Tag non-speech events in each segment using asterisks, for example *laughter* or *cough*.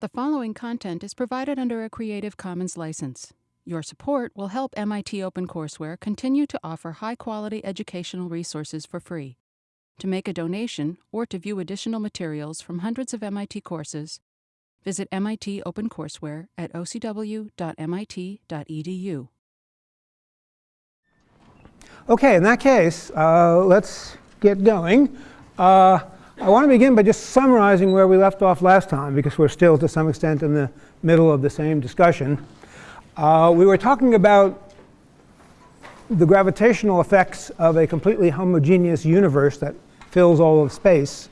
The following content is provided under a Creative Commons license. Your support will help MIT OpenCourseware continue to offer high quality educational resources for free. To make a donation or to view additional materials from hundreds of MIT courses, visit MIT OpenCourseware at ocw.mit.edu. Okay, in that case, uh, let's get going. Uh, I want to begin by just summarizing where we left off last time, because we're still, to some extent, in the middle of the same discussion. Uh, we were talking about the gravitational effects of a completely homogeneous universe that fills all of space.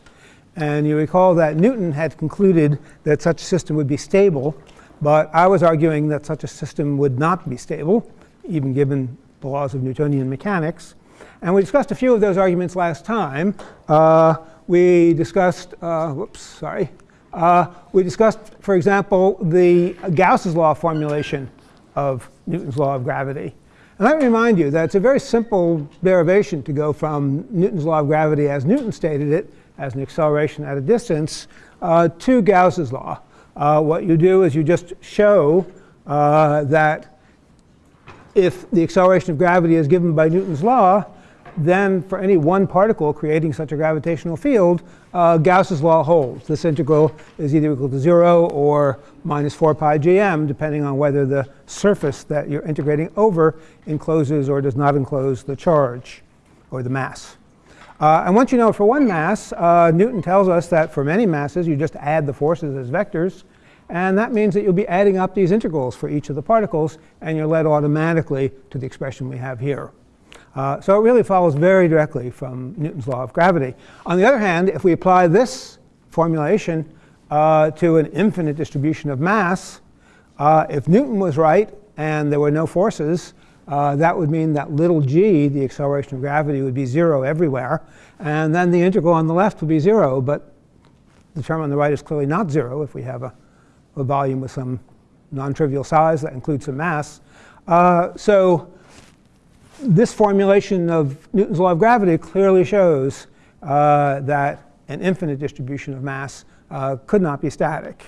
And you recall that Newton had concluded that such a system would be stable, but I was arguing that such a system would not be stable, even given the laws of Newtonian mechanics. And we discussed a few of those arguments last time. Uh, we discussed, uh, whoops, sorry. Uh, we discussed, for example, the Gauss's law formulation of Newton's law of gravity. And let me remind you that it's a very simple derivation to go from Newton's law of gravity as Newton stated it, as an acceleration at a distance, uh, to Gauss's law. Uh, what you do is you just show uh, that if the acceleration of gravity is given by Newton's law, then for any one particle creating such a gravitational field, uh, Gauss's law holds. This integral is either equal to 0 or minus 4 pi gm, depending on whether the surface that you're integrating over encloses or does not enclose the charge or the mass. Uh, and once you know for one mass, uh, Newton tells us that for many masses, you just add the forces as vectors. And that means that you'll be adding up these integrals for each of the particles, and you're led automatically to the expression we have here. Uh, so it really follows very directly from Newton's law of gravity. On the other hand, if we apply this formulation uh, to an infinite distribution of mass, uh, if Newton was right and there were no forces, uh, that would mean that little g, the acceleration of gravity, would be 0 everywhere. And then the integral on the left would be 0. But the term on the right is clearly not 0 if we have a, a volume with some non-trivial size that includes some mass. Uh, so this formulation of Newton's law of gravity clearly shows uh, that an infinite distribution of mass uh, could not be static.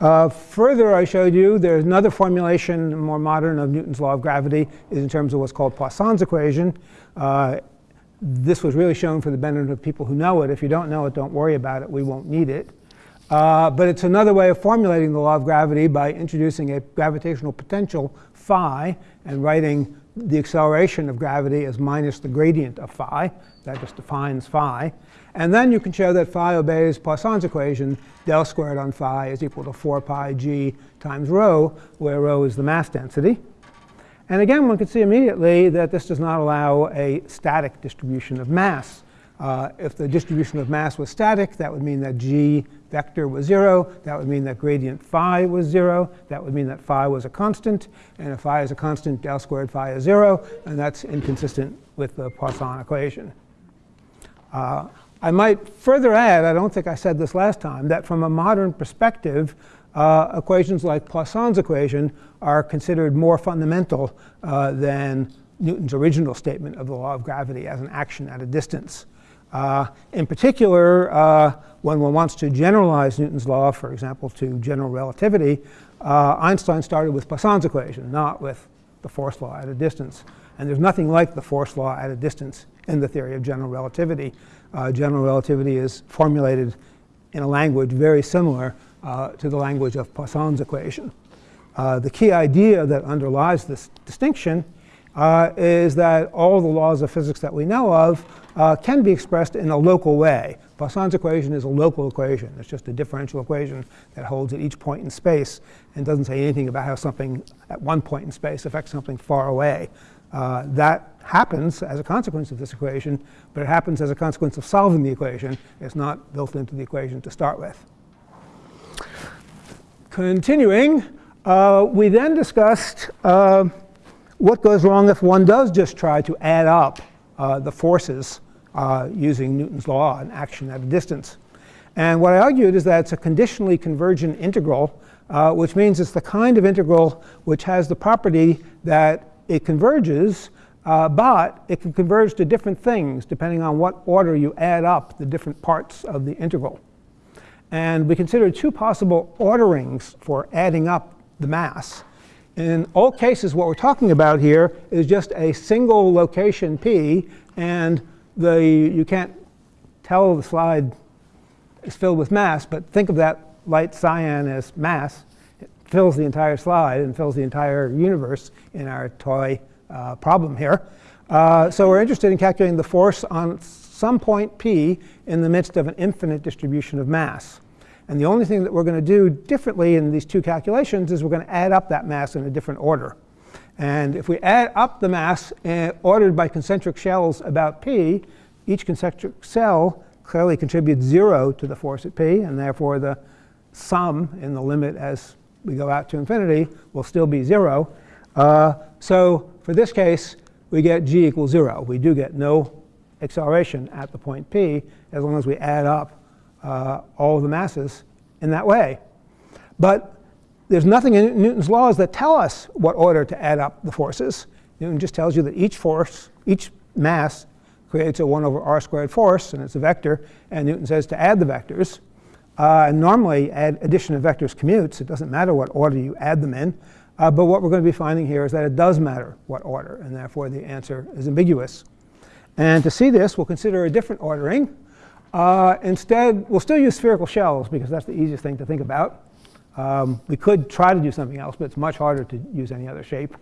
Uh, further, I showed you there's another formulation, more modern, of Newton's law of gravity is in terms of what's called Poisson's equation. Uh, this was really shown for the benefit of people who know it. If you don't know it, don't worry about it. We won't need it. Uh, but it's another way of formulating the law of gravity by introducing a gravitational potential phi and writing the acceleration of gravity is minus the gradient of phi. That just defines phi. And then you can show that phi obeys Poisson's equation. Del squared on phi is equal to 4 pi g times rho, where rho is the mass density. And again, one can see immediately that this does not allow a static distribution of mass. Uh, if the distribution of mass was static, that would mean that g vector was 0. That would mean that gradient phi was 0. That would mean that phi was a constant. And if phi is a constant, del squared phi is 0. And that's inconsistent with the Poisson equation. Uh, I might further add, I don't think I said this last time, that from a modern perspective, uh, equations like Poisson's equation are considered more fundamental uh, than Newton's original statement of the law of gravity as an action at a distance. Uh, in particular, uh, when one wants to generalize Newton's law, for example, to general relativity, uh, Einstein started with Poisson's equation, not with the force law at a distance. And there's nothing like the force law at a distance in the theory of general relativity. Uh, general relativity is formulated in a language very similar uh, to the language of Poisson's equation. Uh, the key idea that underlies this distinction is that all the laws of physics that we know of uh, can be expressed in a local way. Poisson's equation is a local equation. It's just a differential equation that holds at each point in space and doesn't say anything about how something at one point in space affects something far away. Uh, that happens as a consequence of this equation, but it happens as a consequence of solving the equation. It's not built into the equation to start with. Continuing, uh, we then discussed uh, what goes wrong if one does just try to add up uh, the forces uh, using Newton's law and action at a distance. And what I argued is that it's a conditionally convergent integral, uh, which means it's the kind of integral which has the property that it converges, uh, but it can converge to different things depending on what order you add up the different parts of the integral. And we considered two possible orderings for adding up the mass. In all cases, what we're talking about here is just a single location P, and the, you can't tell the slide is filled with mass, but think of that light cyan as mass. It fills the entire slide and fills the entire universe in our toy uh, problem here. Uh, so we're interested in calculating the force on some point P in the midst of an infinite distribution of mass. And the only thing that we're going to do differently in these two calculations is we're going to add up that mass in a different order. And if we add up the mass uh, ordered by concentric shells about P, each concentric shell clearly contributes 0 to the force at P, and therefore the sum in the limit as we go out to infinity will still be 0. Uh, so for this case, we get g equals 0. We do get no acceleration at the point P as long as we add up uh, all the masses in that way. But there's nothing in Newton's laws that tell us what order to add up the forces. Newton just tells you that each force, each mass creates a 1 over r squared force, and it's a vector. And Newton says to add the vectors. Uh, and normally, add addition of vectors commutes. It doesn't matter what order you add them in. Uh, but what we're going to be finding here is that it does matter what order, and therefore the answer is ambiguous. And to see this, we'll consider a different ordering. Uh, instead, we'll still use spherical shells because that's the easiest thing to think about. Um, we could try to do something else, but it's much harder to use any other shape.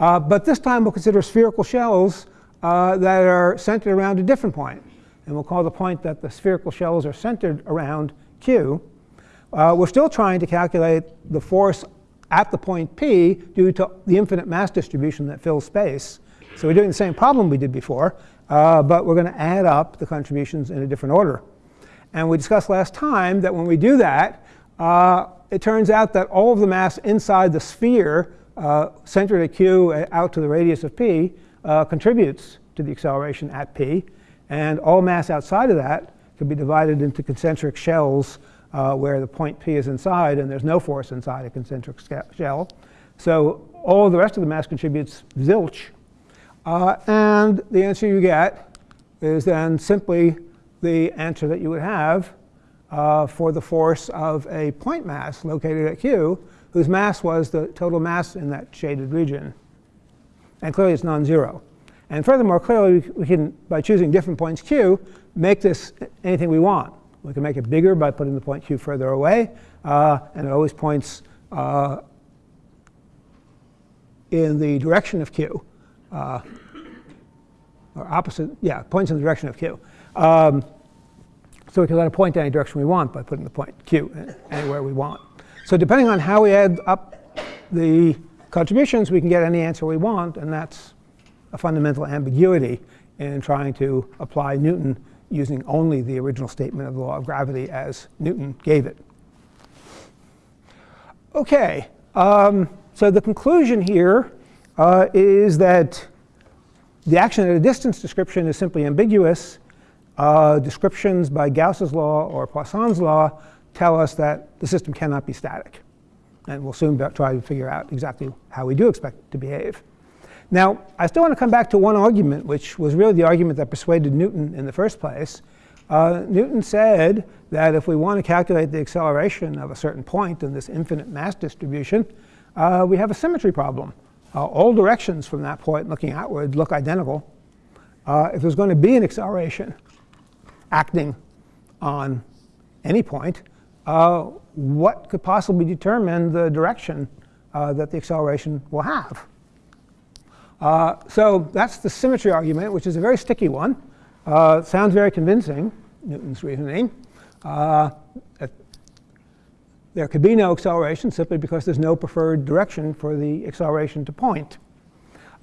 Uh, but this time we'll consider spherical shells uh, that are centered around a different point. And we'll call the point that the spherical shells are centered around Q. Uh, we're still trying to calculate the force at the point P due to the infinite mass distribution that fills space. So we're doing the same problem we did before, uh, but we're going to add up the contributions in a different order. And we discussed last time that when we do that, uh, it turns out that all of the mass inside the sphere uh, centered at q uh, out to the radius of p uh, contributes to the acceleration at p. And all mass outside of that can be divided into concentric shells uh, where the point p is inside and there's no force inside a concentric shell. So all the rest of the mass contributes zilch uh, and the answer you get is then simply the answer that you would have uh, for the force of a point mass located at q, whose mass was the total mass in that shaded region. And clearly it's non-zero. And furthermore, clearly we can, by choosing different points q, make this anything we want. We can make it bigger by putting the point q further away, uh, and it always points uh, in the direction of q uh, or opposite, yeah, points in the direction of q. Um, so we can let it point any direction we want by putting the point q anywhere we want. So depending on how we add up the contributions, we can get any answer we want, and that's a fundamental ambiguity in trying to apply Newton using only the original statement of the law of gravity as Newton gave it. OK, um, so the conclusion here uh, is that the action at a distance description is simply ambiguous. Uh, descriptions by Gauss's law or Poisson's law tell us that the system cannot be static. And we'll soon try to figure out exactly how we do expect it to behave. Now, I still want to come back to one argument, which was really the argument that persuaded Newton in the first place. Uh, Newton said that if we want to calculate the acceleration of a certain point in this infinite mass distribution, uh, we have a symmetry problem. Uh, all directions from that point looking outward look identical. Uh, if there's going to be an acceleration acting on any point, uh, what could possibly determine the direction uh, that the acceleration will have? Uh, so that's the symmetry argument, which is a very sticky one. Uh, sounds very convincing, Newton's reasoning. There could be no acceleration simply because there's no preferred direction for the acceleration to point.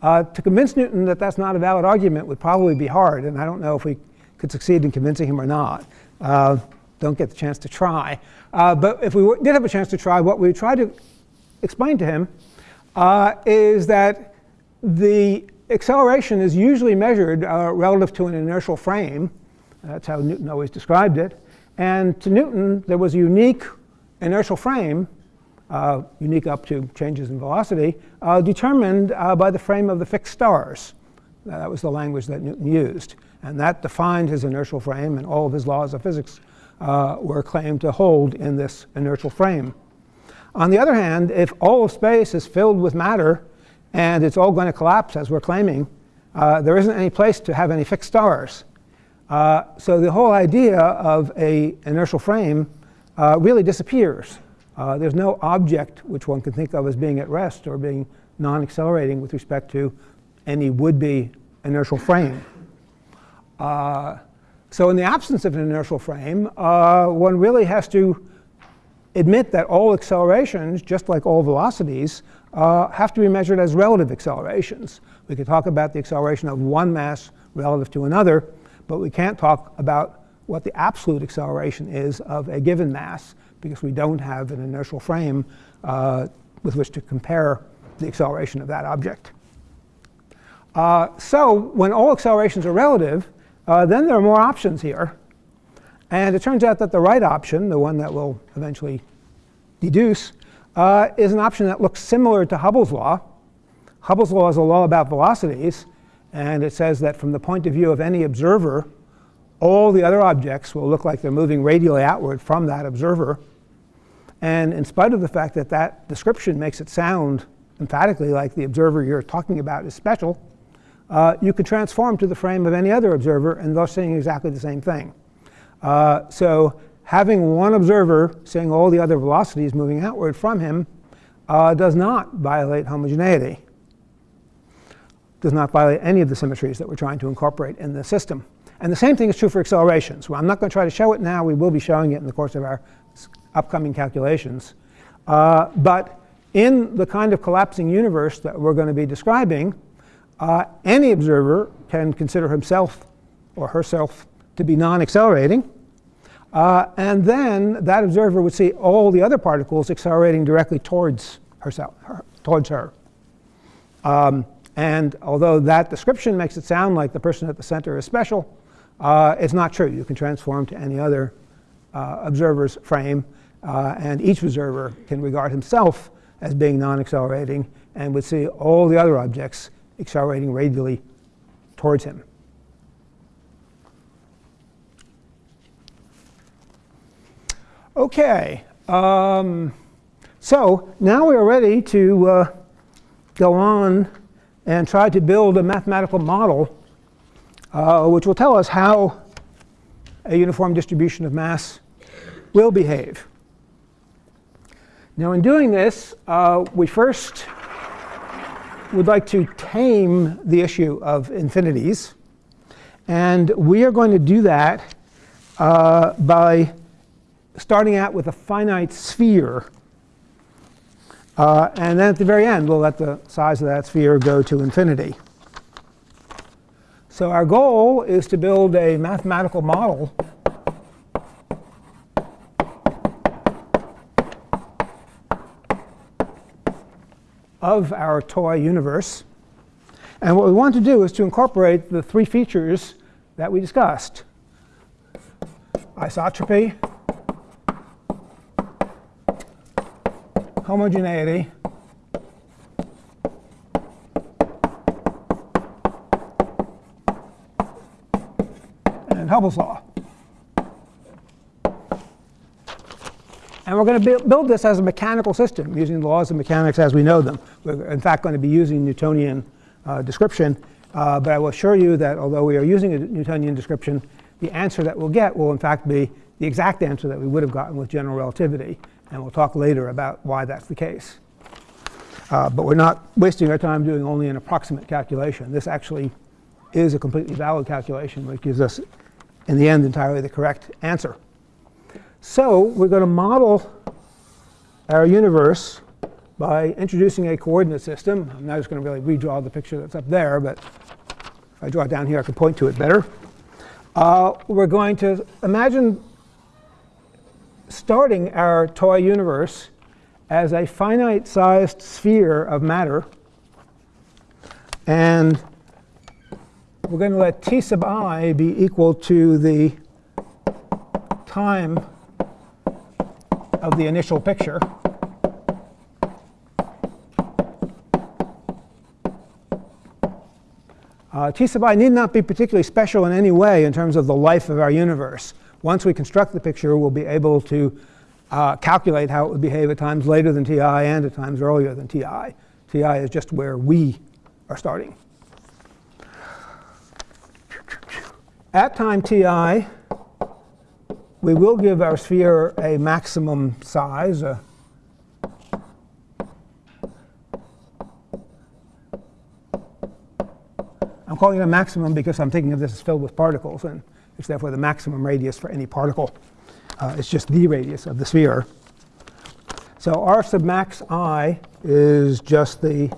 Uh, to convince Newton that that's not a valid argument would probably be hard, and I don't know if we could succeed in convincing him or not. Uh, don't get the chance to try. Uh, but if we did have a chance to try, what we try to explain to him uh, is that the acceleration is usually measured uh, relative to an inertial frame. That's how Newton always described it. And to Newton, there was a unique inertial frame, uh, unique up to changes in velocity, uh, determined uh, by the frame of the fixed stars. That was the language that Newton used. And that defined his inertial frame, and all of his laws of physics uh, were claimed to hold in this inertial frame. On the other hand, if all of space is filled with matter and it's all going to collapse as we're claiming, uh, there isn't any place to have any fixed stars. Uh, so the whole idea of a inertial frame uh, really disappears. Uh, there's no object which one can think of as being at rest or being non-accelerating with respect to any would-be inertial frame. Uh, so in the absence of an inertial frame, uh, one really has to admit that all accelerations, just like all velocities, uh, have to be measured as relative accelerations. We could talk about the acceleration of one mass relative to another, but we can't talk about what the absolute acceleration is of a given mass because we don't have an inertial frame uh, with which to compare the acceleration of that object. Uh, so when all accelerations are relative, uh, then there are more options here. And it turns out that the right option, the one that we'll eventually deduce, uh, is an option that looks similar to Hubble's law. Hubble's law is a law about velocities, and it says that from the point of view of any observer, all the other objects will look like they're moving radially outward from that observer. And in spite of the fact that that description makes it sound emphatically like the observer you're talking about is special, uh, you could transform to the frame of any other observer and thus seeing exactly the same thing. Uh, so having one observer seeing all the other velocities moving outward from him uh, does not violate homogeneity, does not violate any of the symmetries that we're trying to incorporate in the system. And the same thing is true for accelerations. Well, I'm not going to try to show it now. We will be showing it in the course of our upcoming calculations. Uh, but in the kind of collapsing universe that we're going to be describing, uh, any observer can consider himself or herself to be non-accelerating. Uh, and then that observer would see all the other particles accelerating directly towards herself, her, towards her. Um, and although that description makes it sound like the person at the center is special, uh, it's not true. You can transform to any other uh, observer's frame. Uh, and each observer can regard himself as being non-accelerating and would see all the other objects accelerating radially towards him. OK. Um, so now we are ready to uh, go on and try to build a mathematical model uh, which will tell us how a uniform distribution of mass will behave. Now in doing this, uh, we first would like to tame the issue of infinities. And we are going to do that uh, by starting out with a finite sphere. Uh, and then at the very end, we'll let the size of that sphere go to infinity. So our goal is to build a mathematical model of our toy universe. And what we want to do is to incorporate the three features that we discussed. Isotropy, homogeneity, and Hubble's law. And we're going to build this as a mechanical system using the laws of mechanics as we know them. We're in fact going to be using Newtonian uh, description. Uh, but I will assure you that although we are using a Newtonian description, the answer that we'll get will in fact be the exact answer that we would have gotten with general relativity. And we'll talk later about why that's the case. Uh, but we're not wasting our time doing only an approximate calculation. This actually is a completely valid calculation, which gives us, in the end, entirely the correct answer. So we're going to model our universe by introducing a coordinate system. I'm not just going to really redraw the picture that's up there, but if I draw it down here, I can point to it better. Uh, we're going to imagine starting our toy universe as a finite-sized sphere of matter. And we're going to let t sub i be equal to the time of the initial picture. Uh, T sub i need not be particularly special in any way in terms of the life of our universe. once we construct the picture, we'll be able to uh, calculate how it would behave at times later than ti and at times earlier than ti. ti is just where we are starting. At time ti, we will give our sphere a maximum size. Uh, I'm calling it a maximum because I'm thinking of this as filled with particles, and it's therefore the maximum radius for any particle. Uh, it's just the radius of the sphere. So r sub max i is just the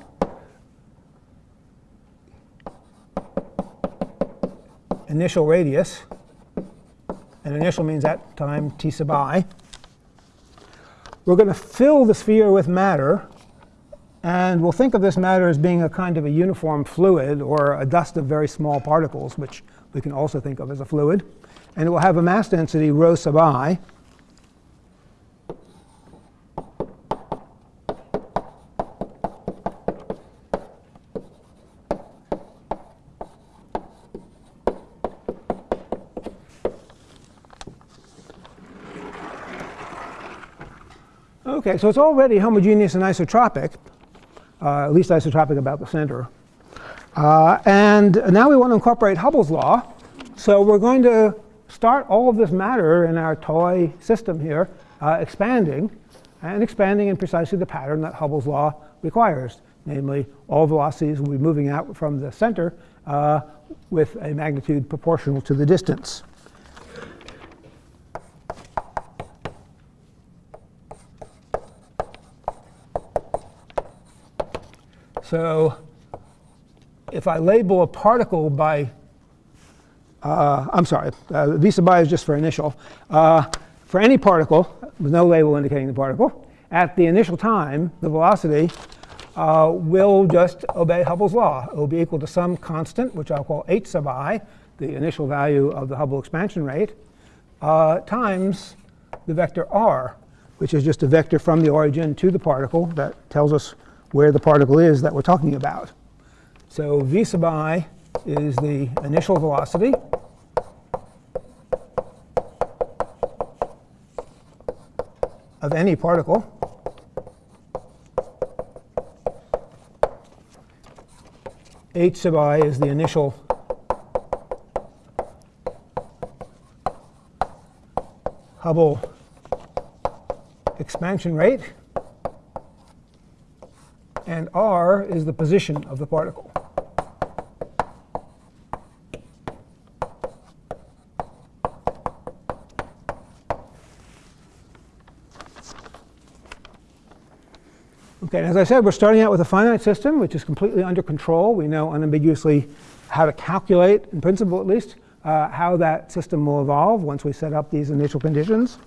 initial radius. And initial means at time t sub i. We're going to fill the sphere with matter. And we'll think of this matter as being a kind of a uniform fluid or a dust of very small particles, which we can also think of as a fluid. And it will have a mass density rho sub i. Okay, so it's already homogeneous and isotropic, uh, at least isotropic about the center. Uh, and now we want to incorporate Hubble's law. So we're going to start all of this matter in our toy system here uh, expanding, and expanding in precisely the pattern that Hubble's law requires. Namely, all velocities will be moving out from the center uh, with a magnitude proportional to the distance. So if I label a particle by, uh, I'm sorry, uh, v sub i is just for initial. Uh, for any particle, with no label indicating the particle, at the initial time, the velocity uh, will just obey Hubble's law. It will be equal to some constant, which I'll call h sub i, the initial value of the Hubble expansion rate, uh, times the vector r, which is just a vector from the origin to the particle that tells us where the particle is that we're talking about. So v sub i is the initial velocity. of any particle. h sub i is the initial Hubble expansion rate r is the position of the particle. Okay, as I said, we're starting out with a finite system, which is completely under control. We know unambiguously how to calculate, in principle at least, uh, how that system will evolve once we set up these initial conditions.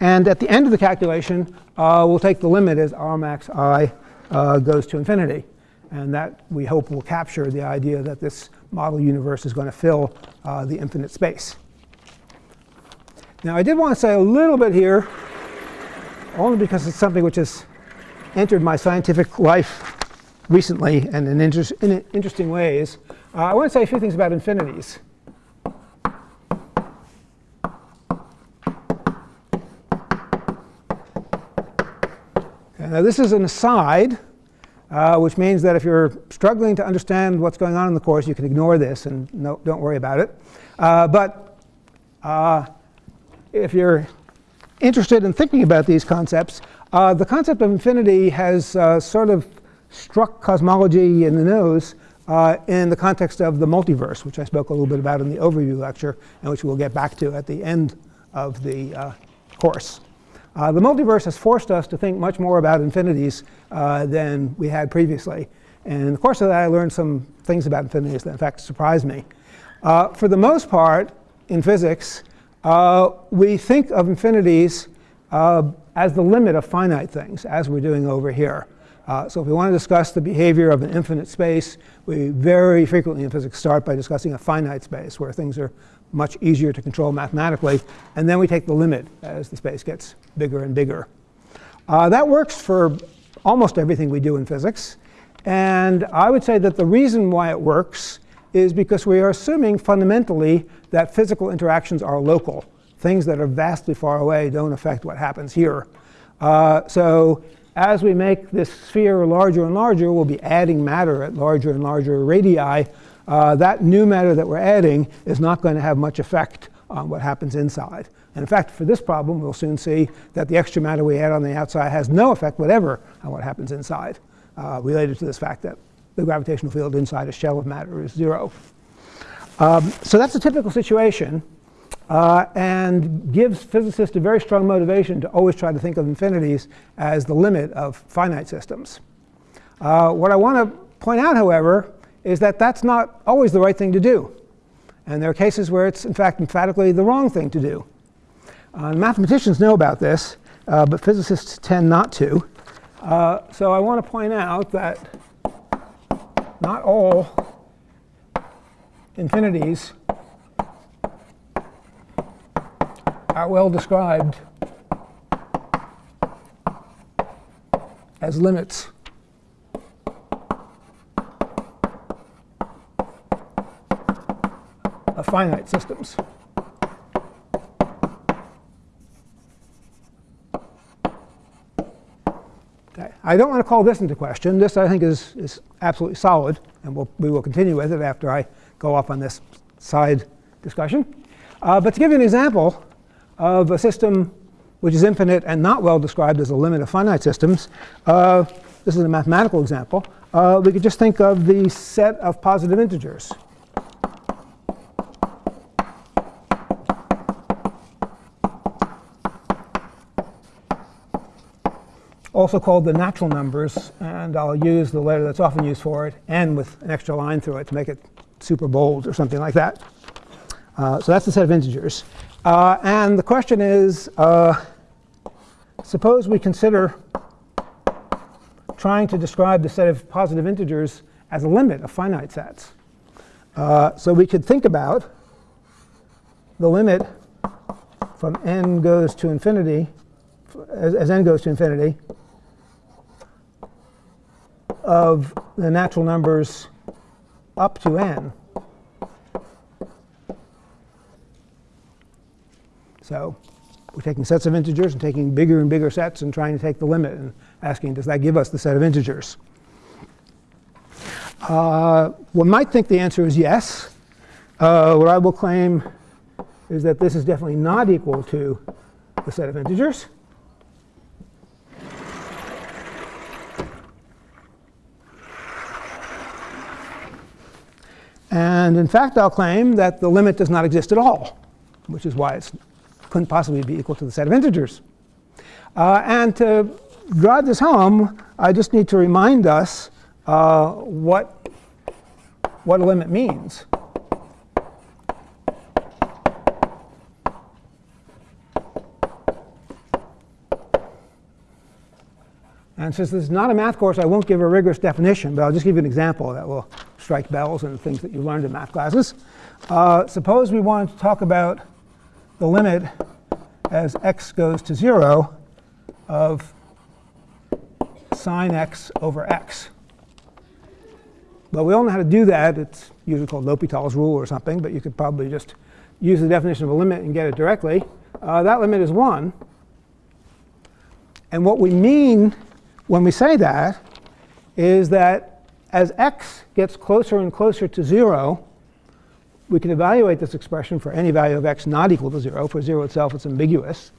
And at the end of the calculation, uh, we'll take the limit as r max i uh, goes to infinity. And that, we hope, will capture the idea that this model universe is going to fill uh, the infinite space. Now, I did want to say a little bit here, only because it's something which has entered my scientific life recently and in, inter in interesting ways. Uh, I want to say a few things about infinities. Now, this is an aside, uh, which means that if you're struggling to understand what's going on in the course, you can ignore this and no, don't worry about it. Uh, but uh, if you're interested in thinking about these concepts, uh, the concept of infinity has uh, sort of struck cosmology in the nose uh, in the context of the multiverse, which I spoke a little bit about in the overview lecture, and which we'll get back to at the end of the course. Uh, the multiverse has forced us to think much more about infinities uh, than we had previously. And in the course of that, I learned some things about infinities that, in fact, surprised me. Uh, for the most part, in physics, we think of infinities as the limit of finite things, as we're doing over here. Uh, so if we want to discuss the behavior of an infinite space, we very frequently in physics start by discussing a finite space, where things are much easier to control mathematically. And then we take the limit as the space gets bigger and bigger. Uh, that works for almost everything we do in physics. And I would say that the reason why it works is because we are assuming fundamentally that physical interactions are local. things that are vastly far away don't affect what happens here. Uh, so as we make this sphere larger and larger, we'll be adding matter at larger and larger radii. Uh, that new matter that we're adding is not going to have much effect on what happens inside. And in fact, for this problem, we'll soon see that the extra matter we add on the outside has no effect whatever on what happens inside, uh, related to this fact that the gravitational field inside a shell of matter is zero. Um, so that's a typical situation uh, and gives physicists a very strong motivation to always try to think of infinities as the limit of finite systems. Uh, what I want to point out, however, is that that's not always the right thing to do. And there are cases where it's, in fact, emphatically the wrong thing to do. Uh, mathematicians know about this, uh, but physicists tend not to. Uh, so I want to point out that not all infinities are well described as limits of finite systems. I don't want to call this into question. This, I think, is, is absolutely solid, and we'll, we will continue with it after I go off on this side discussion. Uh, but to give you an example of a system which is infinite and not well described as a limit of finite systems, uh, this is a mathematical example, uh, we could just think of the set of positive integers. Also called the natural numbers, and I'll use the letter that's often used for it, n with an extra line through it to make it super bold or something like that. Uh, so that's the set of integers. Uh, and the question is, uh, suppose we consider trying to describe the set of positive integers as a limit of finite sets. Uh, so we could think about the limit from n goes to infinity, as, as n goes to infinity, of the natural numbers up to n. So we're taking sets of integers and taking bigger and bigger sets and trying to take the limit and asking, does that give us the set of integers? Uh, one might think the answer is yes. Uh, what I will claim is that this is definitely not equal to the set of integers. And in fact, I'll claim that the limit does not exist at all, which is why it couldn't possibly be equal to the set of integers. Uh, and to drive this home, I just need to remind us uh, what, what a limit means. And since this is not a math course, I won't give a rigorous definition, but I'll just give you an example that will strike bells and things that you learned in math classes. Uh, suppose we wanted to talk about the limit as x goes to 0 of sine x over x. Well, we all know how to do that. It's usually called L'Hopital's rule or something, but you could probably just use the definition of a limit and get it directly. Uh, that limit is 1. And what we mean when we say that is that as x gets closer and closer to 0, we can evaluate this expression for any value of x not equal to 0. For 0 itself, it's ambiguous.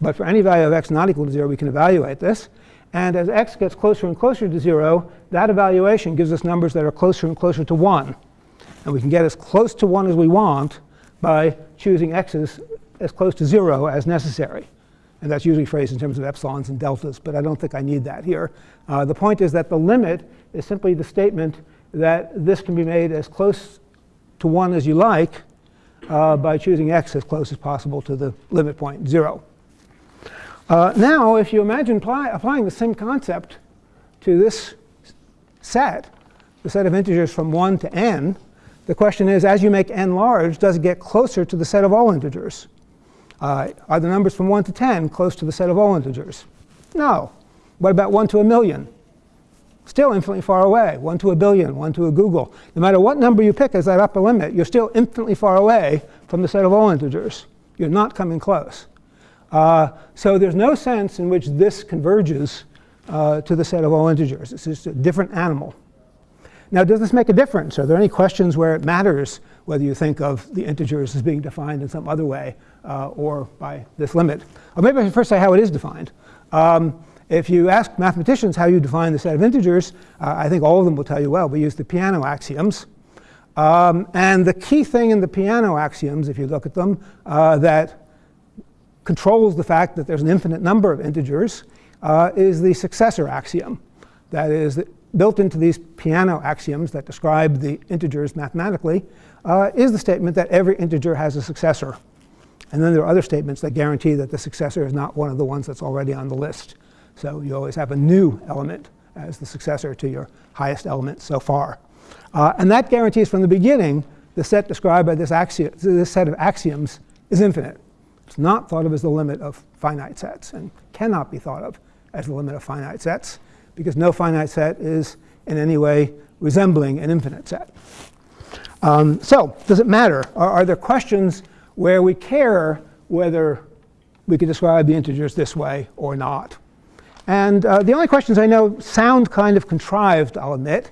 But for any value of x not equal to 0, we can evaluate this. And as x gets closer and closer to 0, that evaluation gives us numbers that are closer and closer to 1. And we can get as close to 1 as we want by choosing x's as close to 0 as necessary. And that's usually phrased in terms of epsilons and deltas, but I don't think I need that here. Uh, the point is that the limit is simply the statement that this can be made as close to 1 as you like uh, by choosing x as close as possible to the limit point 0. Uh, now, if you imagine apply, applying the same concept to this set, the set of integers from 1 to n, the question is, as you make n large, does it get closer to the set of all integers? Uh, are the numbers from 1 to 10 close to the set of all integers? No. What about 1 to a million? Still infinitely far away. 1 to a billion, 1 to a googol. No matter what number you pick as that upper limit, you're still infinitely far away from the set of all integers. You're not coming close. Uh, so there's no sense in which this converges uh, to the set of all integers. It's just a different animal. Now, does this make a difference? Are there any questions where it matters whether you think of the integers as being defined in some other way uh, or by this limit? Or maybe I should first say how it is defined. Um, if you ask mathematicians how you define the set of integers, uh, I think all of them will tell you, well, we use the Peano axioms. Um, and the key thing in the Peano axioms, if you look at them, uh, that controls the fact that there's an infinite number of integers uh, is the successor axiom. That is, built into these Peano axioms that describe the integers mathematically uh, is the statement that every integer has a successor. And then there are other statements that guarantee that the successor is not one of the ones that's already on the list. So you always have a new element as the successor to your highest element so far. Uh, and that guarantees from the beginning the set described by this, axiom, this set of axioms is infinite. It's not thought of as the limit of finite sets and cannot be thought of as the limit of finite sets because no finite set is in any way resembling an infinite set. Um, so does it matter? Are, are there questions where we care whether we can describe the integers this way or not? And uh, the only questions I know sound kind of contrived, I'll admit.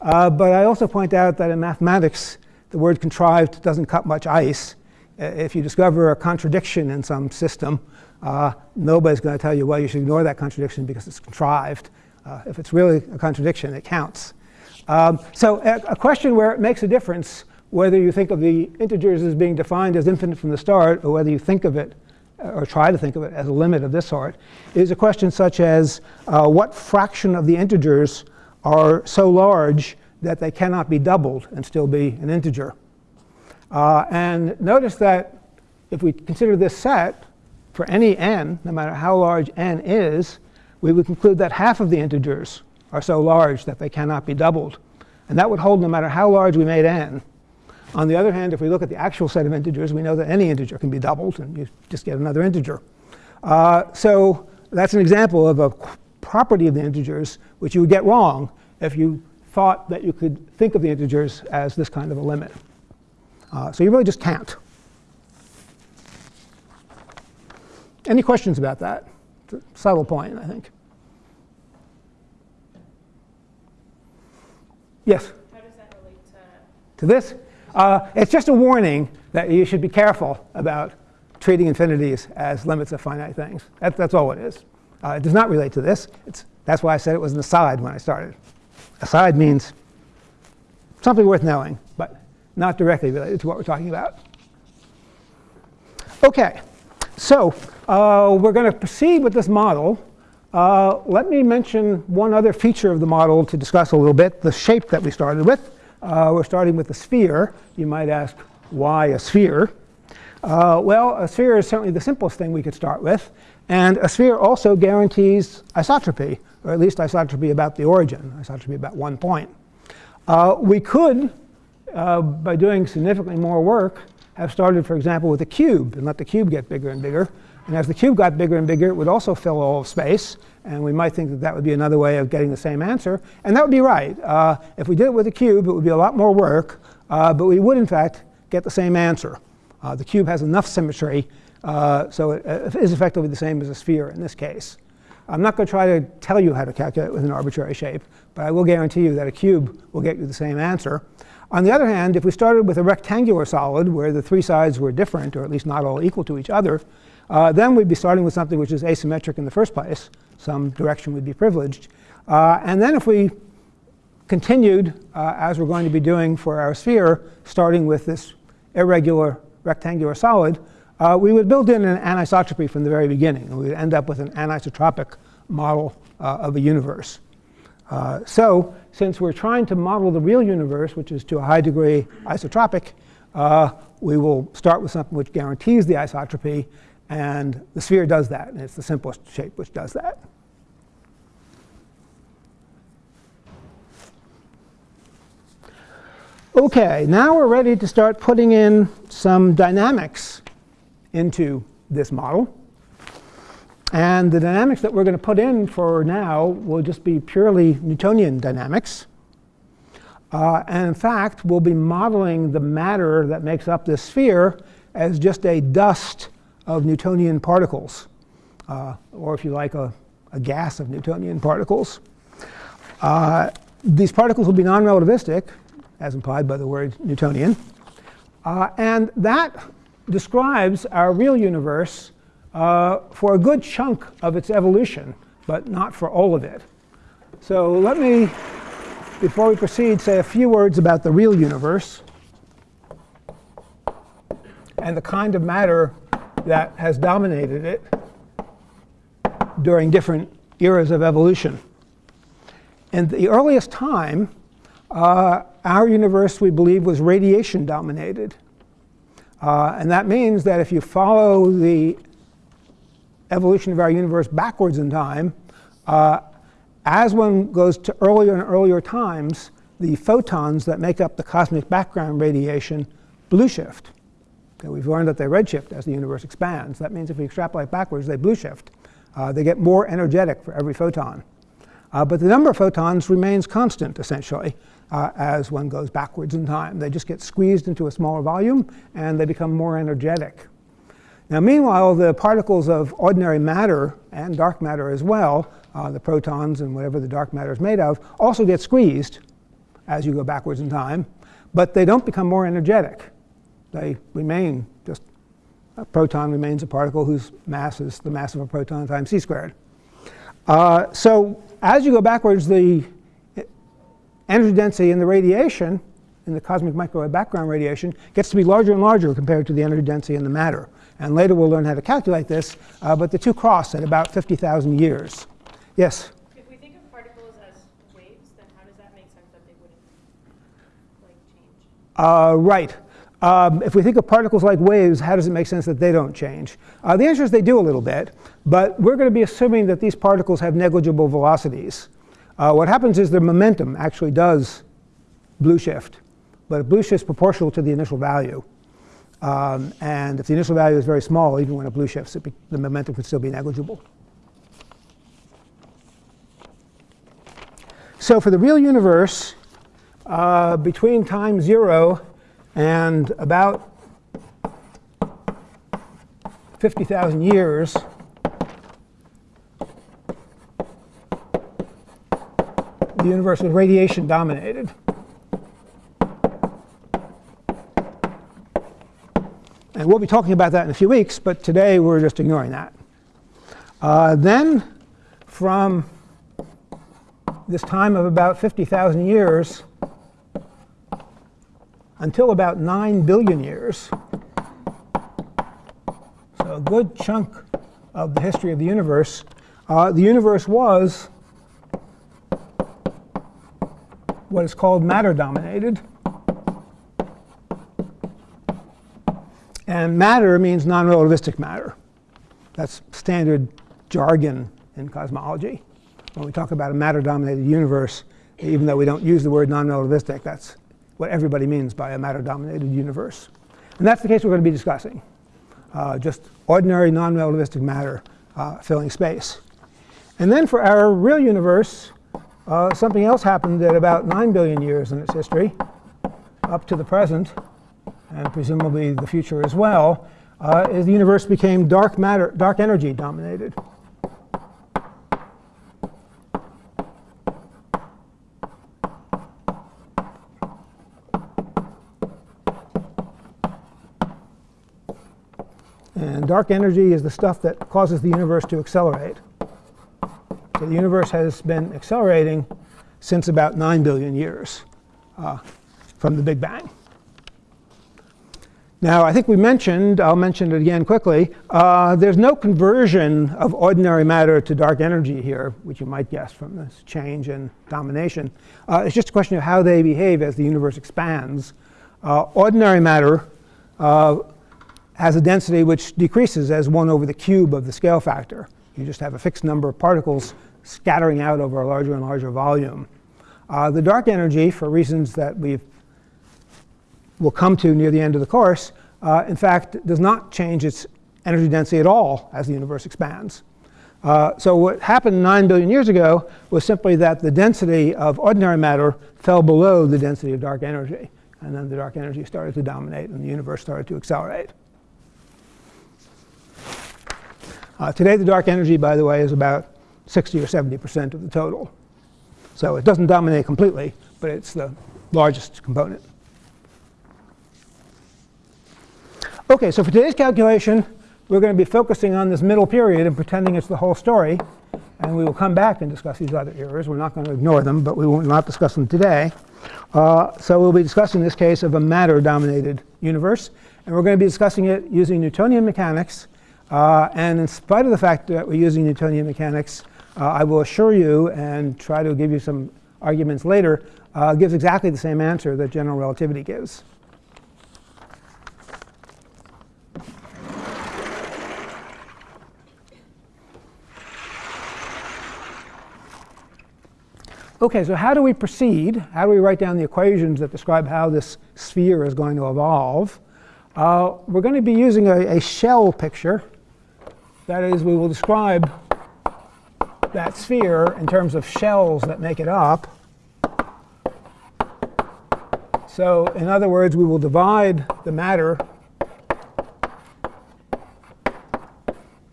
Uh, but I also point out that in mathematics, the word contrived doesn't cut much ice. If you discover a contradiction in some system, uh, nobody's going to tell you, well, you should ignore that contradiction because it's contrived. Uh, if it's really a contradiction, it counts. Um, so a, a, question where it makes a difference whether you think of the integers as being defined as infinite from the start or whether you think of it or try to think of it as a limit of this sort, is a question such as uh, what fraction of the integers are so large that they cannot be doubled and still be an integer. Uh, and notice that if we consider this set for any n, no matter how large n is, we would conclude that half of the integers are so large that they cannot be doubled. And that would hold no matter how large we made n. On the other hand, if we look at the actual set of integers, we know that any integer can be doubled, and you just get another integer. Uh, so that's an example of a property of the integers which you would get wrong if you thought that you could think of the integers as this kind of a limit. Uh, so you really just can't. Any questions about that? It's a subtle point, I think. Yes? How does that relate to? To this? Uh, it's just a warning that you should be careful about treating infinities as limits of finite things. That, that's all it is. Uh, it does not relate to this. It's, that's why I said it was an aside when I started. Aside means something worth knowing, but not directly related to what we're talking about. OK, so uh, we're going to proceed with this model. Uh, let me mention one other feature of the model to discuss a little bit, the shape that we started with. Uh, we're starting with a sphere. You might ask, why a sphere? Uh, well, a sphere is certainly the simplest thing we could start with. And a sphere also guarantees isotropy, or at least isotropy about the origin, isotropy about one point. Uh, we could, uh, by doing significantly more work, have started, for example, with a cube and let the cube get bigger and bigger. And as the cube got bigger and bigger, it would also fill all of space. And we might think that that would be another way of getting the same answer. And that would be right. Uh, if we did it with a cube, it would be a lot more work. Uh, but we would, in fact, get the same answer. Uh, the cube has enough symmetry, uh, so it, it is effectively the same as a sphere in this case. I'm not going to try to tell you how to calculate with an arbitrary shape, but I will guarantee you that a cube will get you the same answer. On the other hand, if we started with a rectangular solid where the three sides were different, or at least not all equal to each other, uh, then we'd be starting with something which is asymmetric in the first place some direction would be privileged. Uh, and then if we continued, uh, as we're going to be doing for our sphere, starting with this irregular rectangular solid, uh, we would build in an anisotropy from the very beginning. And we would end up with an anisotropic model uh, of a universe. Uh, so since we're trying to model the real universe, which is to a high degree isotropic, we will start with something which guarantees the isotropy and the sphere does that, and it's the simplest shape which does that. OK, now we're ready to start putting in some dynamics into this model. And the dynamics that we're going to put in for now will just be purely Newtonian dynamics. Uh, and in fact, we'll be modeling the matter that makes up this sphere as just a dust of Newtonian particles, uh, or if you like, a, a, gas of Newtonian particles. Uh, these particles will be non-relativistic, as implied by the word Newtonian. Uh, and that describes our real universe uh, for a good chunk of its evolution, but not for all of it. So let me, before we proceed, say a few words about the real universe and the kind of matter that has dominated it during different eras of evolution. In the earliest time, uh, our universe, we believe, was radiation dominated. Uh, and that means that if you follow the evolution of our universe backwards in time, uh, as one goes to earlier and earlier times, the photons that make up the cosmic background radiation blue shift. Okay, we've learned that they redshift as the universe expands. That means if we extrapolate backwards, they blue shift. Uh, they get more energetic for every photon. Uh, but the number of photons remains constant, essentially, uh, as one goes backwards in time. They just get squeezed into a smaller volume, and they become more energetic. Now, meanwhile, the particles of ordinary matter and dark matter as well, uh, the protons and whatever the dark matter is made of, also get squeezed as you go backwards in time, but they don't become more energetic. They remain just a proton remains a particle whose mass is the mass of a proton times c squared. Uh, so as you go backwards, the energy density in the radiation, in the cosmic microwave background radiation, gets to be larger and larger compared to the energy density in the matter. And later we'll learn how to calculate this, uh, but the two cross at about 50,000 years. Yes? If we think of particles as waves, then how does that make sense that they wouldn't like change? Uh, right. Um, if we think of particles like waves, how does it make sense that they don't change? Uh, the answer is they do a little bit, but we're going to be assuming that these particles have negligible velocities. Uh, what happens is their momentum actually does blue shift, but blue shift is proportional to the initial value. Um, and if the initial value is very small, even when it blue shifts, it the momentum could still be negligible. So for the real universe, uh, between time 0 and about 50,000 years, the universe was radiation dominated. And we'll be talking about that in a few weeks, but today we're just ignoring that. Uh, then, from this time of about 50,000 years until about 9 billion years. So a good chunk of the history of the universe. Uh, the universe was what is called matter dominated. And matter means non-relativistic matter. That's standard jargon in cosmology. When we talk about a matter-dominated universe, even though we don't use the word non-relativistic, that's what everybody means by a matter-dominated universe. And that's the case we're going to be discussing. Uh, just ordinary non-relativistic matter uh, filling space. And then for our real universe, uh, something else happened at about 9 billion years in its history, up to the present, and presumably the future as well, uh, is the universe became dark matter, dark energy dominated. Dark energy is the stuff that causes the universe to accelerate. So the universe has been accelerating since about 9 billion years uh, from the Big Bang. Now, I think we mentioned, I'll mention it again quickly, uh, there's no conversion of ordinary matter to dark energy here, which you might guess from this change in domination. Uh, it's just a question of how they behave as the universe expands. Uh, ordinary matter uh, has a density which decreases as 1 over the cube of the scale factor. You just have a fixed number of particles scattering out over a larger and larger volume. Uh, the dark energy, for reasons that we will come to near the end of the course, uh, in fact, does not change its energy density at all as the universe expands. Uh, so what happened 9 billion years ago was simply that the density of ordinary matter fell below the density of dark energy. And then the dark energy started to dominate and the universe started to accelerate. Uh, today, the dark energy, by the way, is about 60 or 70% of the total. So it doesn't dominate completely, but it's the largest component. OK, so for today's calculation, we're going to be focusing on this middle period and pretending it's the whole story. And we will come back and discuss these other errors. We're not going to ignore them, but we will not discuss them today. Uh, so we'll be discussing this case of a matter-dominated universe. And we're going to be discussing it using Newtonian mechanics. Uh, and in spite of the fact that we're using Newtonian mechanics, uh, I will assure you and try to give you some arguments later, uh, gives exactly the same answer that general relativity gives. OK, so how do we proceed? How do we write down the equations that describe how this sphere is going to evolve? Uh, we're going to be using a, a, shell picture. That is, we will describe that sphere in terms of shells that make it up. So in other words, we will divide the matter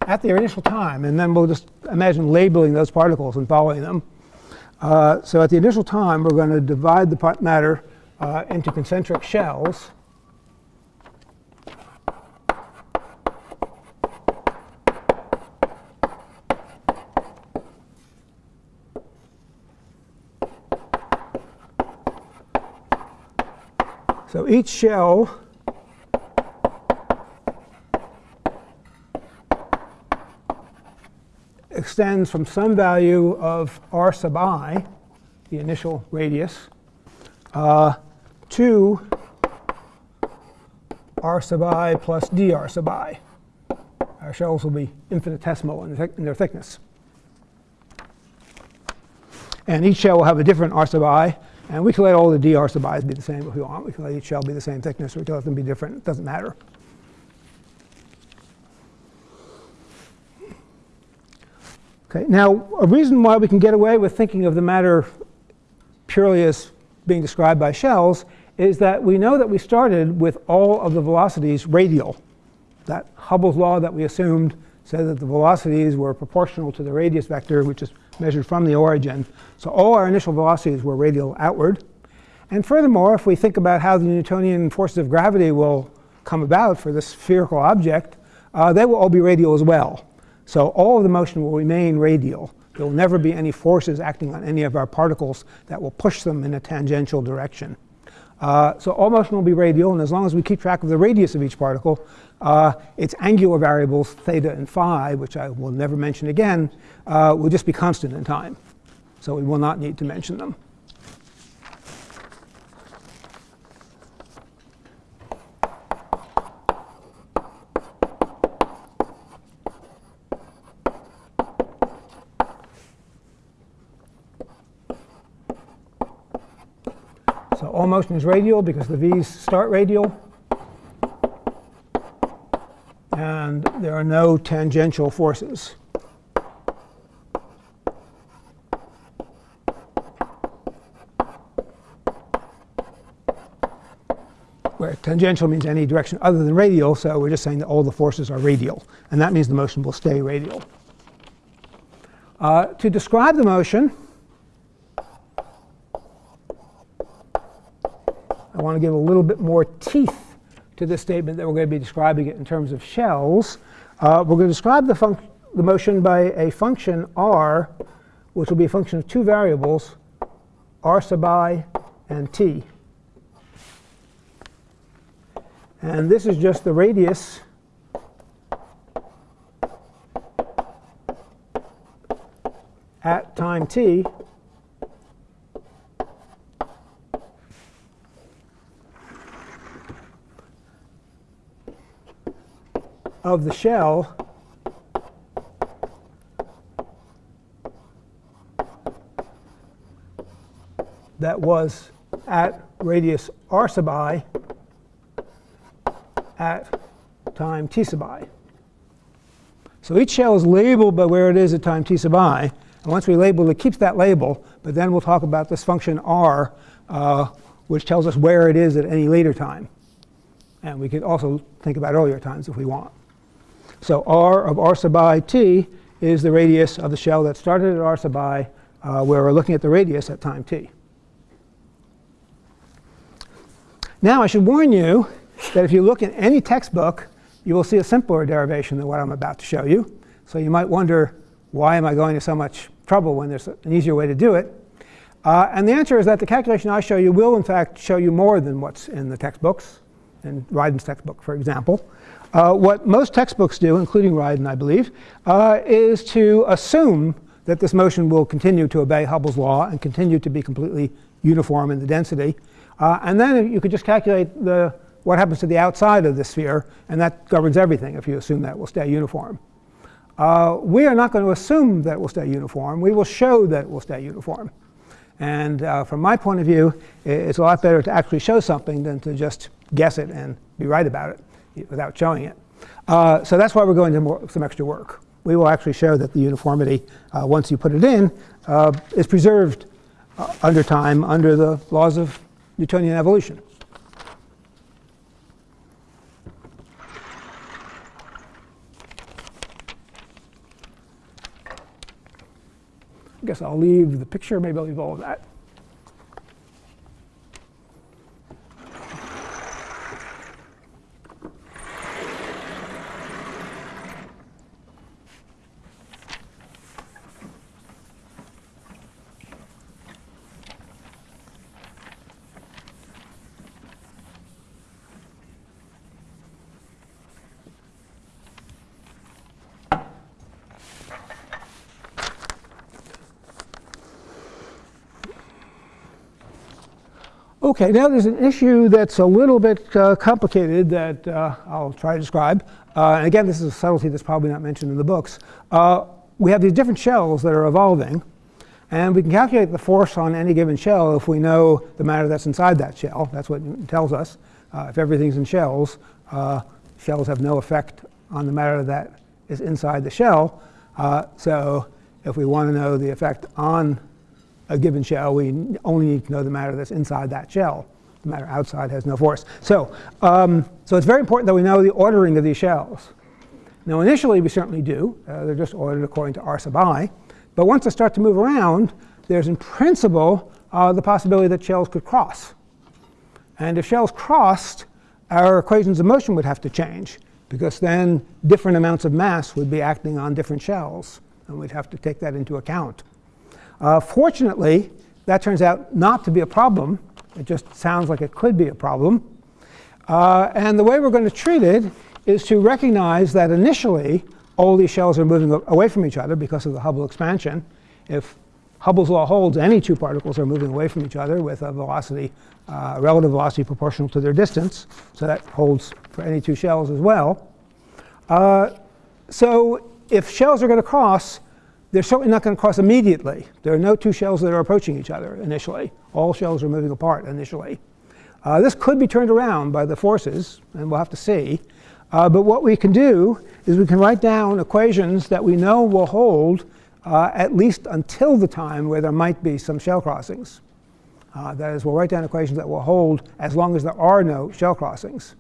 at their initial time, and then we'll just imagine labeling those particles and following them. Uh, so at the initial time, we're going to divide the matter uh, into concentric shells. So each shell extends from some value of r sub i, the initial radius, uh, to r sub i plus dr sub i. Our shells will be infinitesimal in, in their thickness. And each shell will have a different r sub i. And we can let all the dr sub i's be the same if we want. We can let each shell be the same thickness, or we can let them be different. It doesn't matter. Okay, now a reason why we can get away with thinking of the matter purely as being described by shells is that we know that we started with all of the velocities radial. That Hubble's law that we assumed said that the velocities were proportional to the radius vector, which is measured from the origin. So all our initial velocities were radial outward. And furthermore, if we think about how the Newtonian forces of gravity will come about for this spherical object, uh, they will all be radial as well. So all of the motion will remain radial. There will never be any forces acting on any of our particles that will push them in a tangential direction. Uh, so all motion will be radial, and as long as we keep track of the radius of each particle, uh, its angular variables, theta and phi, which I will never mention again, uh, will just be constant in time. So we will not need to mention them. All motion is radial because the v's start radial. And there are no tangential forces. Where tangential means any direction other than radial, so we're just saying that all the forces are radial. And that means the motion will stay radial. Uh, to describe the motion, I want to give a little bit more teeth to this statement that we're going to be describing it in terms of shells. Uh, we're going to describe the, the motion by a function r, which will be a function of two variables, r sub i and t. And this is just the radius at time t of the shell that was at radius r sub i at time t sub i. So each shell is labeled by where it is at time t sub i. And once we label it, keeps that label. But then we'll talk about this function r, uh, which tells us where it is at any later time. And we could also think about earlier times if we want. So r of r sub i t is the radius of the shell that started at r sub i, uh, where we're looking at the radius at time t. Now I should warn you that if you look in any textbook, you will see a simpler derivation than what I'm about to show you. So you might wonder, why am I going to so much trouble when there's an easier way to do it? Uh, and the answer is that the calculation I show you will, in fact, show you more than what's in the textbooks, in Ryden's textbook, for example. Uh, what most textbooks do, including Ryden, I believe, uh, is to assume that this motion will continue to obey Hubble's law and continue to be completely uniform in the density. Uh, and then you could just calculate the, what happens to the outside of the sphere, and that governs everything if you assume that will stay uniform. Uh, we are not going to assume that it will stay uniform. We will show that it will stay uniform. And uh, from my point of view, it's a lot better to actually show something than to just guess it and be right about it without showing it. Uh, so that's why we're going to more, some extra work. We will actually show that the uniformity, uh, once you put it in, uh, is preserved uh, under time under the laws of Newtonian evolution. I guess I'll leave the picture. Maybe I'll leave all of that. Okay, now there's an issue that's a little bit uh, complicated that uh, I'll try to describe. Uh, and again, this is a subtlety that's probably not mentioned in the books. Uh, we have these different shells that are evolving. And we can calculate the force on any given shell if we know the matter that's inside that shell. That's what tells us. Uh, if everything's in shells, uh, shells have no effect on the matter that is inside the shell. so if we want to know the effect on a given shell, we only need to know the matter that's inside that shell. The matter outside has no force. So, um, so it's very important that we know the ordering of these shells. Now initially we certainly do. Uh, they're just ordered according to r sub i. But once they start to move around, there's in principle uh, the possibility that shells could cross. And if shells crossed, our equations of motion would have to change because then different amounts of mass would be acting on different shells. And we'd have to take that into account. Uh, fortunately, that turns out not to be a problem. It just sounds like it could be a problem. Uh, and the way we're going to treat it is to recognize that initially all these shells are moving away from each other because of the Hubble expansion. If Hubble's law holds, any two particles are moving away from each other with a velocity, uh, relative velocity proportional to their distance. So that holds for any two shells as well. Uh, so if shells are going to cross, they're certainly not going to cross immediately. There are no two shells that are approaching each other initially. All shells are moving apart initially. Uh, this could be turned around by the forces, and we'll have to see. Uh, but what we can do is we can write down equations that we know will hold uh, at least until the time where there might be some shell crossings. Uh, that is, we'll write down equations that will hold as long as there are no shell crossings.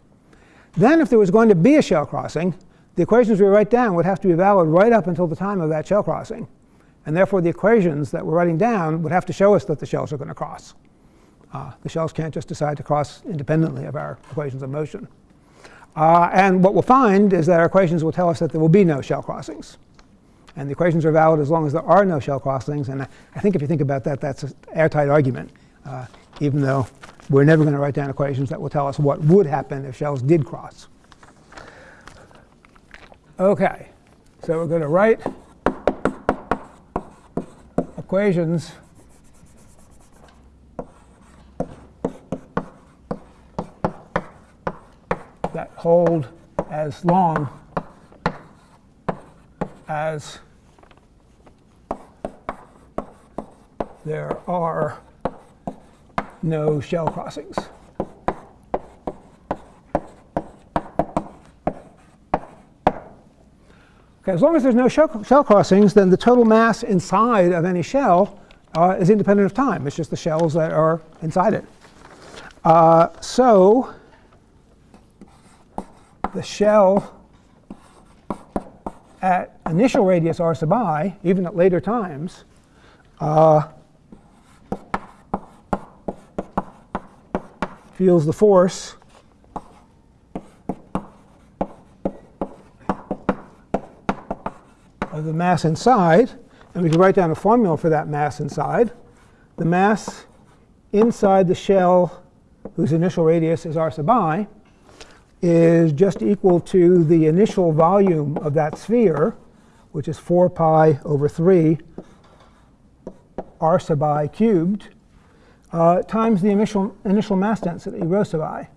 Then if there was going to be a shell crossing, the equations we write down would have to be valid right up until the time of that shell crossing. And therefore, the equations that we're writing down would have to show us that the shells are going to cross. Uh, the shells can't just decide to cross independently of our equations of motion. Uh, and what we'll find is that our equations will tell us that there will be no shell crossings. And the equations are valid as long as there are no shell crossings. And I think if you think about that, that's an airtight argument, uh, even though we're never going to write down equations that will tell us what would happen if shells did cross. Okay, so we're going to write equations that hold as long as there are no shell crossings. Okay, as long as there's no shell, crossings, then the total mass inside of any shell uh, is independent of time. It's just the shells that are inside it. Uh, so the shell at initial radius r sub i, even at later times, uh, feels the force the mass inside, and we can write down a formula for that mass inside. The mass inside the shell whose initial radius is r sub i is just equal to the initial volume of that sphere, which is 4 pi over 3 r sub i cubed, uh, times the initial, initial mass density, rho sub i.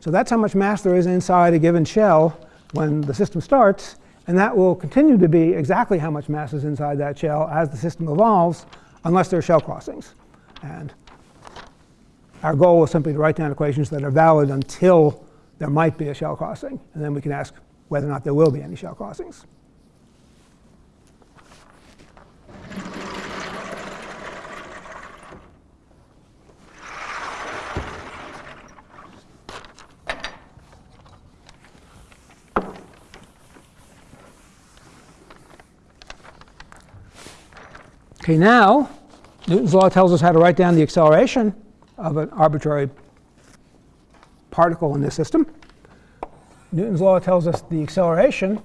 So that's how much mass there is inside a given shell when the system starts, and that will continue to be exactly how much mass is inside that shell as the system evolves, unless there are shell crossings. And our goal is simply to write down equations that are valid until there might be a shell crossing, and then we can ask whether or not there will be any shell crossings. Okay, now Newton's law tells us how to write down the acceleration of an arbitrary particle in this system. Newton's law tells us the acceleration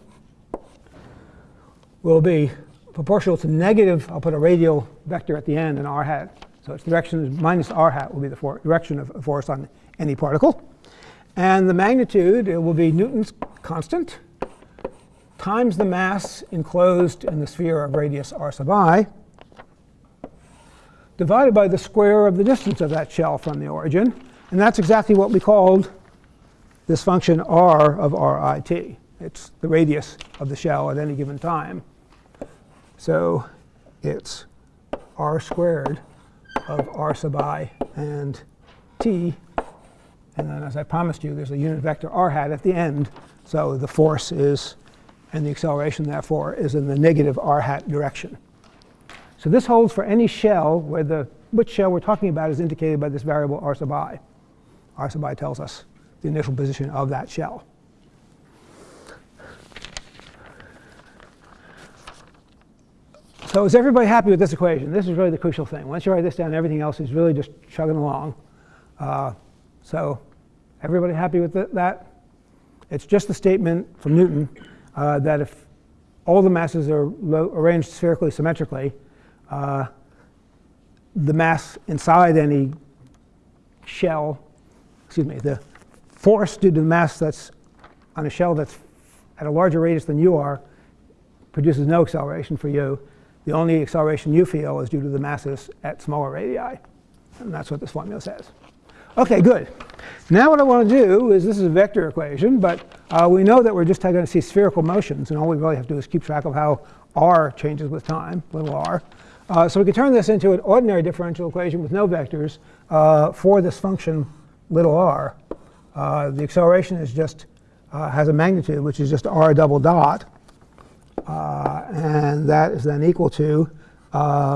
will be proportional to negative, I'll put a radial vector at the end, and r hat. So its direction is minus r hat will be the direction of force on any particle. And the magnitude, it will be Newton's constant times the mass enclosed in the sphere of radius r sub i divided by the square of the distance of that shell from the origin. And that's exactly what we called this function r of rit. It's the radius of the shell at any given time. So it's r squared of r sub i and t. And then as I promised you, there's a unit vector r hat at the end. So the force is, and the acceleration therefore, is in the negative r hat direction. So this holds for any shell where the which shell we're talking about is indicated by this variable r sub i. r sub i tells us the initial position of that shell. So is everybody happy with this equation? This is really the crucial thing. Once you write this down, everything else is really just chugging along. Uh, so everybody happy with that? It's just the statement from Newton uh, that if all the masses are arranged spherically symmetrically, uh, the mass inside any shell, excuse me, the force due to the mass that's on a shell that's at a larger radius than you are produces no acceleration for you. The only acceleration you feel is due to the masses at smaller radii. And that's what this formula says. OK, good. Now what I want to do is this is a vector equation, but uh, we know that we're just going to see spherical motions, and all we really have to do is keep track of how r changes with time, little r. Uh, so we can turn this into an ordinary differential equation with no vectors uh, for this function little r. Uh, the acceleration is just uh, has a magnitude which is just r double dot, uh, and that is then equal to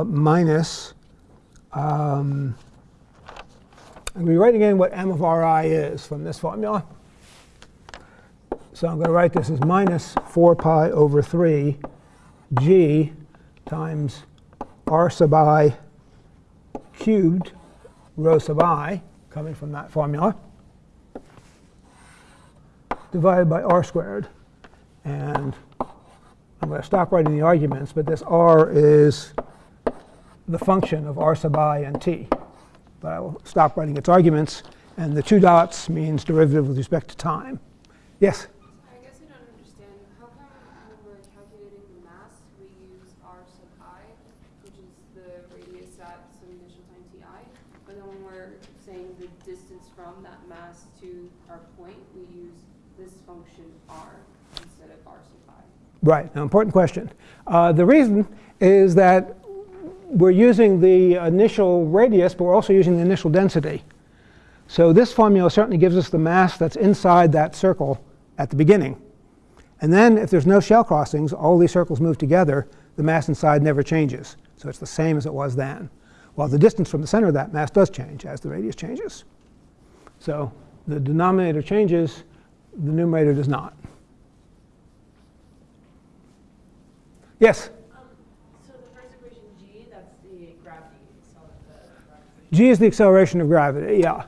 minus. Um, I'm going to be writing in what m of ri is from this formula. So I'm going to write this as minus 4 pi over 3 g times r sub i cubed rho sub i, coming from that formula, divided by r squared. And I'm going to stop writing the arguments, but this r is the function of r sub i and t. But I will stop writing its arguments. And the two dots means derivative with respect to time. Yes? Right, now important question. Uh, the reason is that we're using the initial radius, but we're also using the initial density. So this formula certainly gives us the mass that's inside that circle at the beginning. And then if there's no shell crossings, all these circles move together, the mass inside never changes. So it's the same as it was then. While the distance from the center of that mass does change as the radius changes. So the denominator changes, the numerator does not. Yes? Um, so the first equation G, that's the gravity, so the. G is the acceleration of gravity, yeah.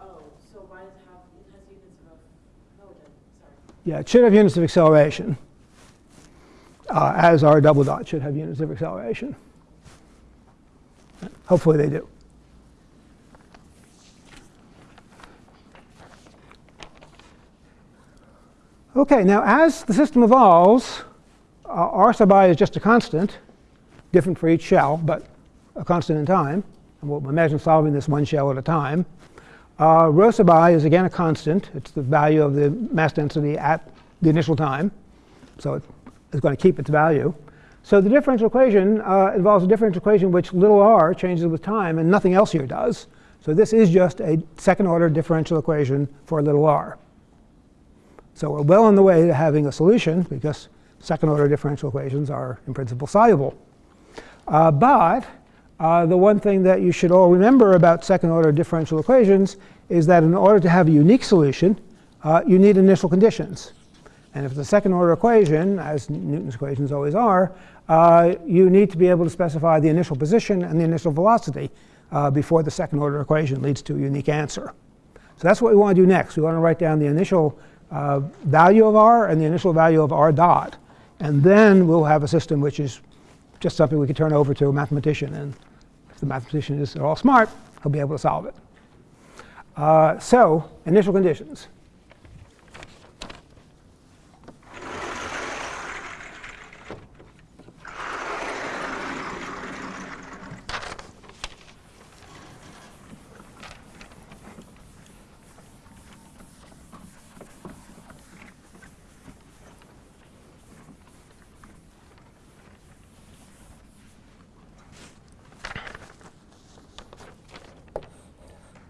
Oh, so why does it have, it has units of, no, sorry. Yeah, it should have units of acceleration, uh, as r double dot should have units of acceleration. Hopefully they do. Okay, now as the system evolves, uh, r sub i is just a constant, different for each shell, but a constant in time. And we'll imagine solving this one shell at a time. Uh, rho sub i is again a constant. It's the value of the mass density at the initial time. So it's going to keep its value. So the differential equation uh, involves a differential equation which little r changes with time and nothing else here does. So this is just a second order differential equation for little r. So we're well on the way to having a solution because second order differential equations are in principle soluble. Uh, but uh, the one thing that you should all remember about second order differential equations is that in order to have a unique solution, uh, you need initial conditions. And if the second order equation, as Newton's equations always are, uh, you need to be able to specify the initial position and the initial velocity uh, before the second order equation leads to a unique answer. So that's what we want to do next. We want to write down the initial uh, value of r and the initial value of r dot. And then we'll have a system which is just something we can turn over to a mathematician. And if the mathematician is at all smart, he'll be able to solve it. Uh, so initial conditions.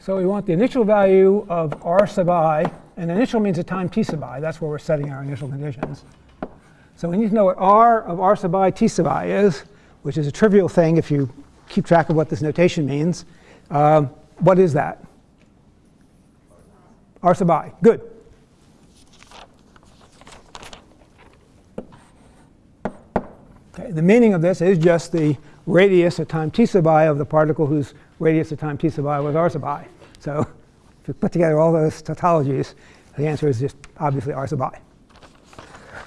So we want the initial value of r sub i, and initial means a time t sub i. That's where we're setting our initial conditions. So we need to know what r of r sub i t sub i is, which is a trivial thing if you keep track of what this notation means. Um, what is that? r sub i. Good. Okay, the meaning of this is just the radius at time t sub i of the particle whose radius at time t sub i was r sub i. So if you put together all those tautologies, the answer is just obviously r sub i.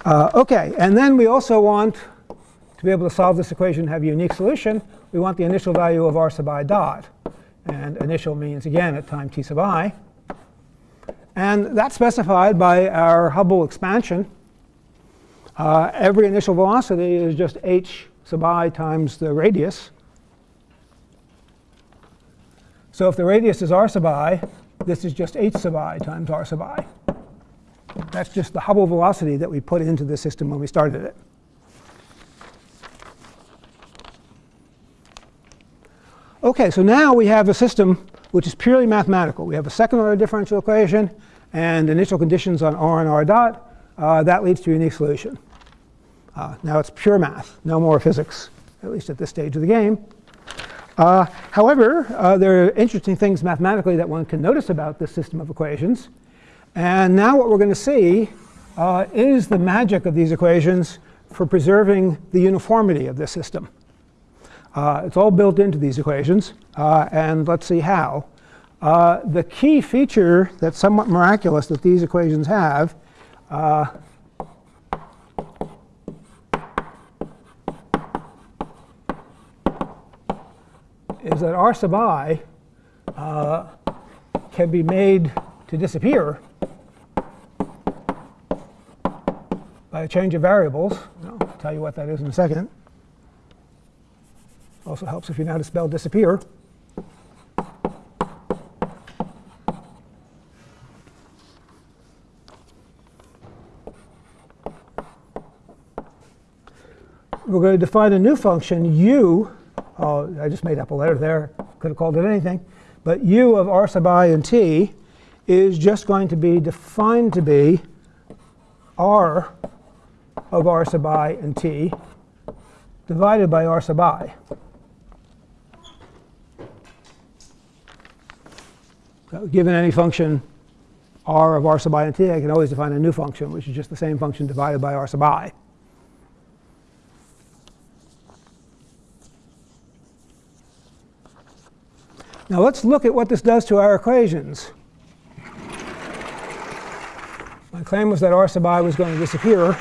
Uh, OK, and then we also want to be able to solve this equation and have a unique solution. We want the initial value of r sub i dot. And initial means, again, at time t sub i. And that's specified by our Hubble expansion. Uh, every initial velocity is just h sub i times the radius. So if the radius is r sub i, this is just h sub i times r sub i. That's just the Hubble velocity that we put into the system when we started it. OK, so now we have a system which is purely mathematical. We have a second order differential equation and initial conditions on r and r dot. Uh, that leads to a unique solution. Uh, now it's pure math, no more physics, at least at this stage of the game. Uh, however, uh, there are interesting things mathematically that one can notice about this system of equations. And now what we're going to see uh, is the magic of these equations for preserving the uniformity of this system. Uh, it's all built into these equations, uh, and let's see how. Uh, the key feature that's somewhat miraculous that these equations have is that r sub i uh, can be made to disappear by a change of variables. I'll tell you what that is in a second. Also helps if you know how to spell disappear. We're going to define a new function u Oh, I just made up a letter there. Could have called it anything. But u of r sub i and t is just going to be defined to be r of r sub i and t divided by r sub i. So given any function r of r sub i and t, I can always define a new function, which is just the same function divided by r sub i. Now let's look at what this does to our equations. My claim was that r sub i was going to disappear.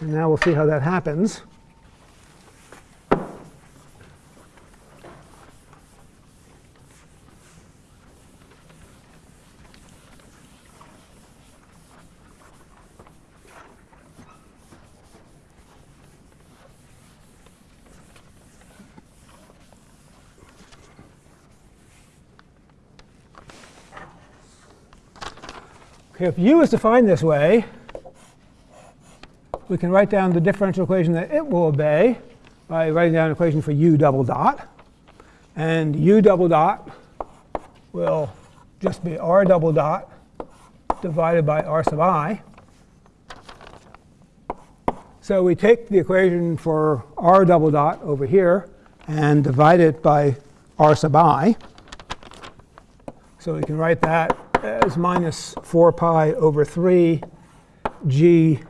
And now we'll see how that happens. If u is defined this way, we can write down the differential equation that it will obey by writing down an equation for u double dot. And u double dot will just be r double dot divided by r sub i. So we take the equation for r double dot over here and divide it by r sub i. So we can write that as minus 4 pi over 3 g.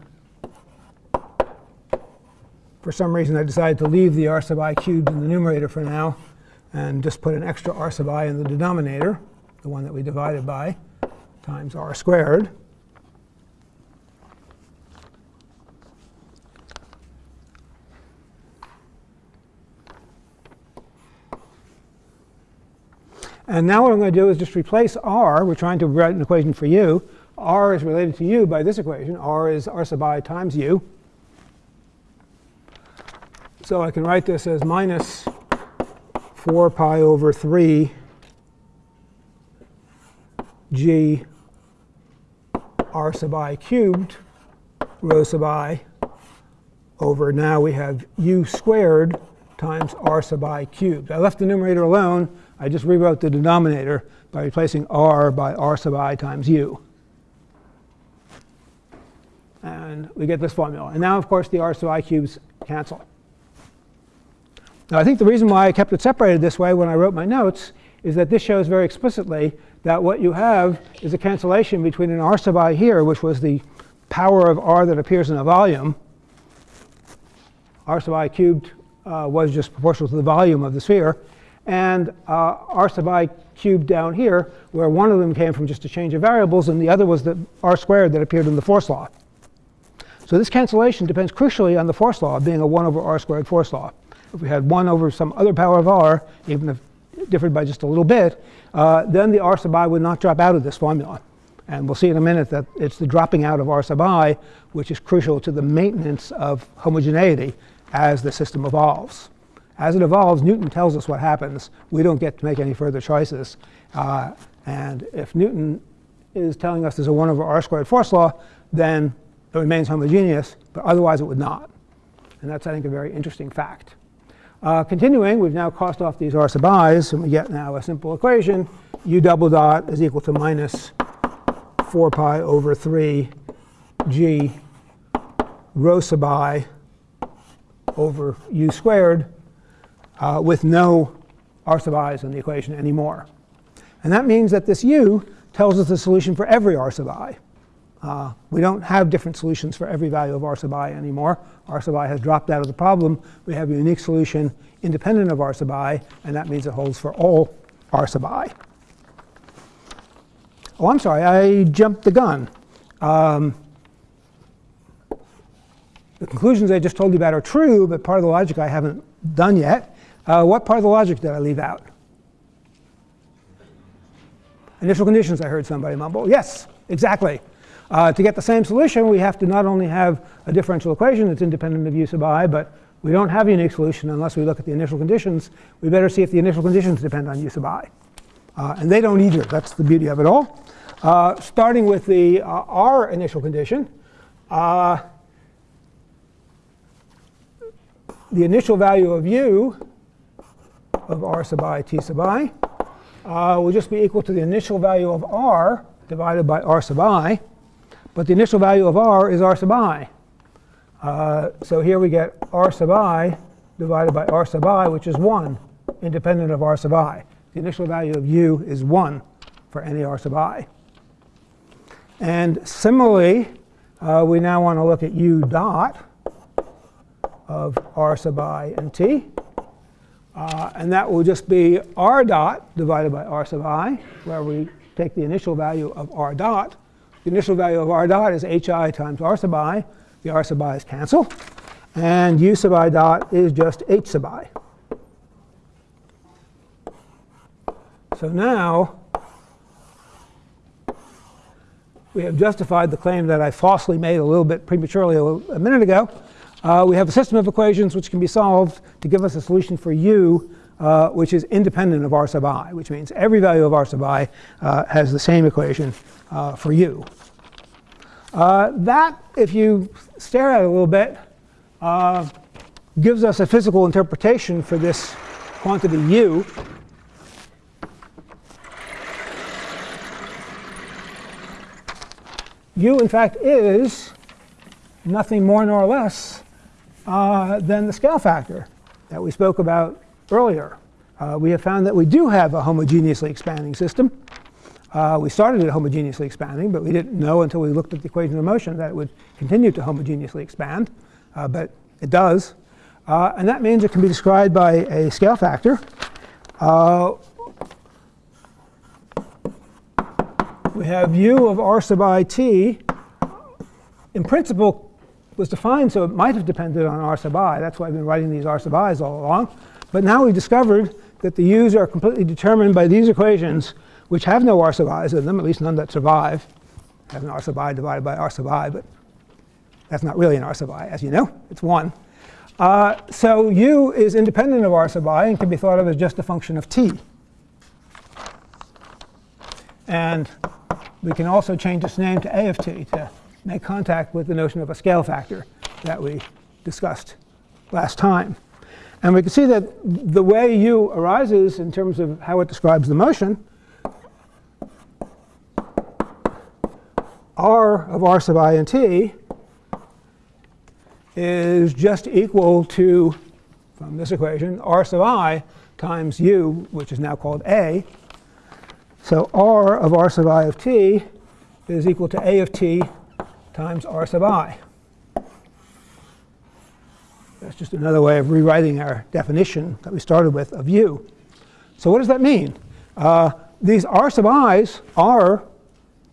For some reason, I decided to leave the r sub i cubed in the numerator for now and just put an extra r sub i in the denominator, the one that we divided by, times r squared. And now what I'm going to do is just replace r. We're trying to write an equation for u. r is related to u by this equation. r is r sub i times u. So I can write this as minus 4 pi over 3 g r sub i cubed rho sub i over now we have u squared times r sub i cubed. I left the numerator alone I just rewrote the denominator by replacing r by r sub i times u. And we get this formula. And now, of course, the r sub i cubes cancel. Now, I think the reason why I kept it separated this way when I wrote my notes is that this shows very explicitly that what you have is a cancellation between an r sub i here, which was the power of r that appears in a volume. r sub i cubed uh, was just proportional to the volume of the sphere and uh, r sub i cubed down here, where one of them came from just a change of variables, and the other was the r squared that appeared in the force law. So this cancellation depends crucially on the force law being a 1 over r squared force law. If we had 1 over some other power of r, even if it differed by just a little bit, uh, then the r sub i would not drop out of this formula. And we'll see in a minute that it's the dropping out of r sub i which is crucial to the maintenance of homogeneity as the system evolves. As it evolves, Newton tells us what happens. We don't get to make any further choices. Uh, and if Newton is telling us there's a 1 over r squared force law, then it remains homogeneous, but otherwise it would not. And that's, I think, a very interesting fact. Uh, continuing, we've now crossed off these r sub i's, and we get now a simple equation. u double dot is equal to minus 4 pi over 3 g rho sub i over u squared uh, with no r sub i's in the equation anymore. And that means that this u tells us the solution for every r sub i. Uh, we don't have different solutions for every value of r sub i anymore. r sub i has dropped out of the problem. We have a unique solution independent of r sub i, and that means it holds for all r sub i. Oh, I'm sorry, I jumped the gun. Um, the conclusions I just told you about are true, but part of the logic I haven't done yet. Uh, what part of the logic did I leave out? Initial conditions, I heard somebody mumble. Yes, exactly. Uh, to get the same solution, we have to not only have a differential equation that's independent of u sub i, but we don't have a unique solution unless we look at the initial conditions. We better see if the initial conditions depend on u sub i. Uh, and they don't either. That's the beauty of it all. Uh, starting with the uh, r initial condition, uh, the initial value of u of r sub i t sub i uh, will just be equal to the initial value of r divided by r sub i. But the initial value of r is r sub i. Uh, so here we get r sub i divided by r sub i, which is 1, independent of r sub i. The initial value of u is 1 for any r sub i. And similarly, uh, we now want to look at u dot of r sub i and t. Uh, and that will just be r dot divided by r sub i, where we take the initial value of r dot. The initial value of r dot is hi times r sub i. The r sub i's cancel. And u sub i dot is just h sub i. So now we have justified the claim that I falsely made a little bit prematurely a, little, a minute ago. Uh, we have a system of equations which can be solved to give us a solution for u, uh, which is independent of r sub i, which means every value of r sub i uh, has the same equation uh, for u. Uh, that, if you stare at it a little bit, uh, gives us a physical interpretation for this quantity u. u, in fact, is nothing more nor less uh, than the scale factor that we spoke about earlier. Uh, we have found that we do have a homogeneously expanding system. Uh, we started it homogeneously expanding, but we didn't know until we looked at the equation of motion that it would continue to homogeneously expand. Uh, but it does. Uh, and that means it can be described by a scale factor. Uh, we have u of r sub i t. In principle, was defined so it might have depended on r sub i. That's why I've been writing these r sub i's all along. But now we've discovered that the u's are completely determined by these equations, which have no r sub i's in them, at least none that survive. Have an r sub i divided by r sub i, but that's not really an r sub i, as you know. It's 1. Uh, so u is independent of r sub i and can be thought of as just a function of t. And we can also change its name to a of t to make contact with the notion of a scale factor that we discussed last time. And we can see that the way u arises in terms of how it describes the motion, r of r sub i and t is just equal to, from this equation, r sub i times u, which is now called a. So r of r sub i of t is equal to a of t times r sub i. That's just another way of rewriting our definition that we started with of u. So what does that mean? Uh, these r sub i's are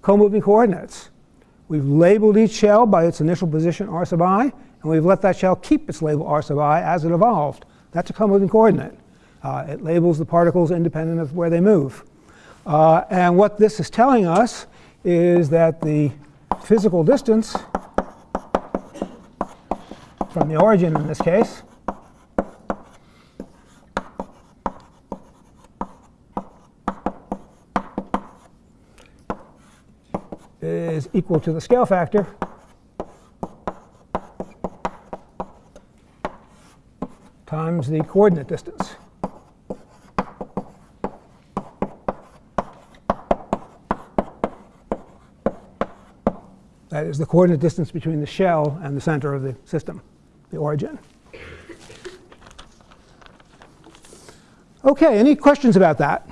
co-moving coordinates. We've labeled each shell by its initial position r sub i, and we've let that shell keep its label r sub i as it evolved. That's a co-moving coordinate. Uh, it labels the particles independent of where they move. Uh, and what this is telling us is that the physical distance from the origin in this case is equal to the scale factor times the coordinate distance. That is the coordinate distance between the shell and the center of the system, the origin. OK, any questions about that?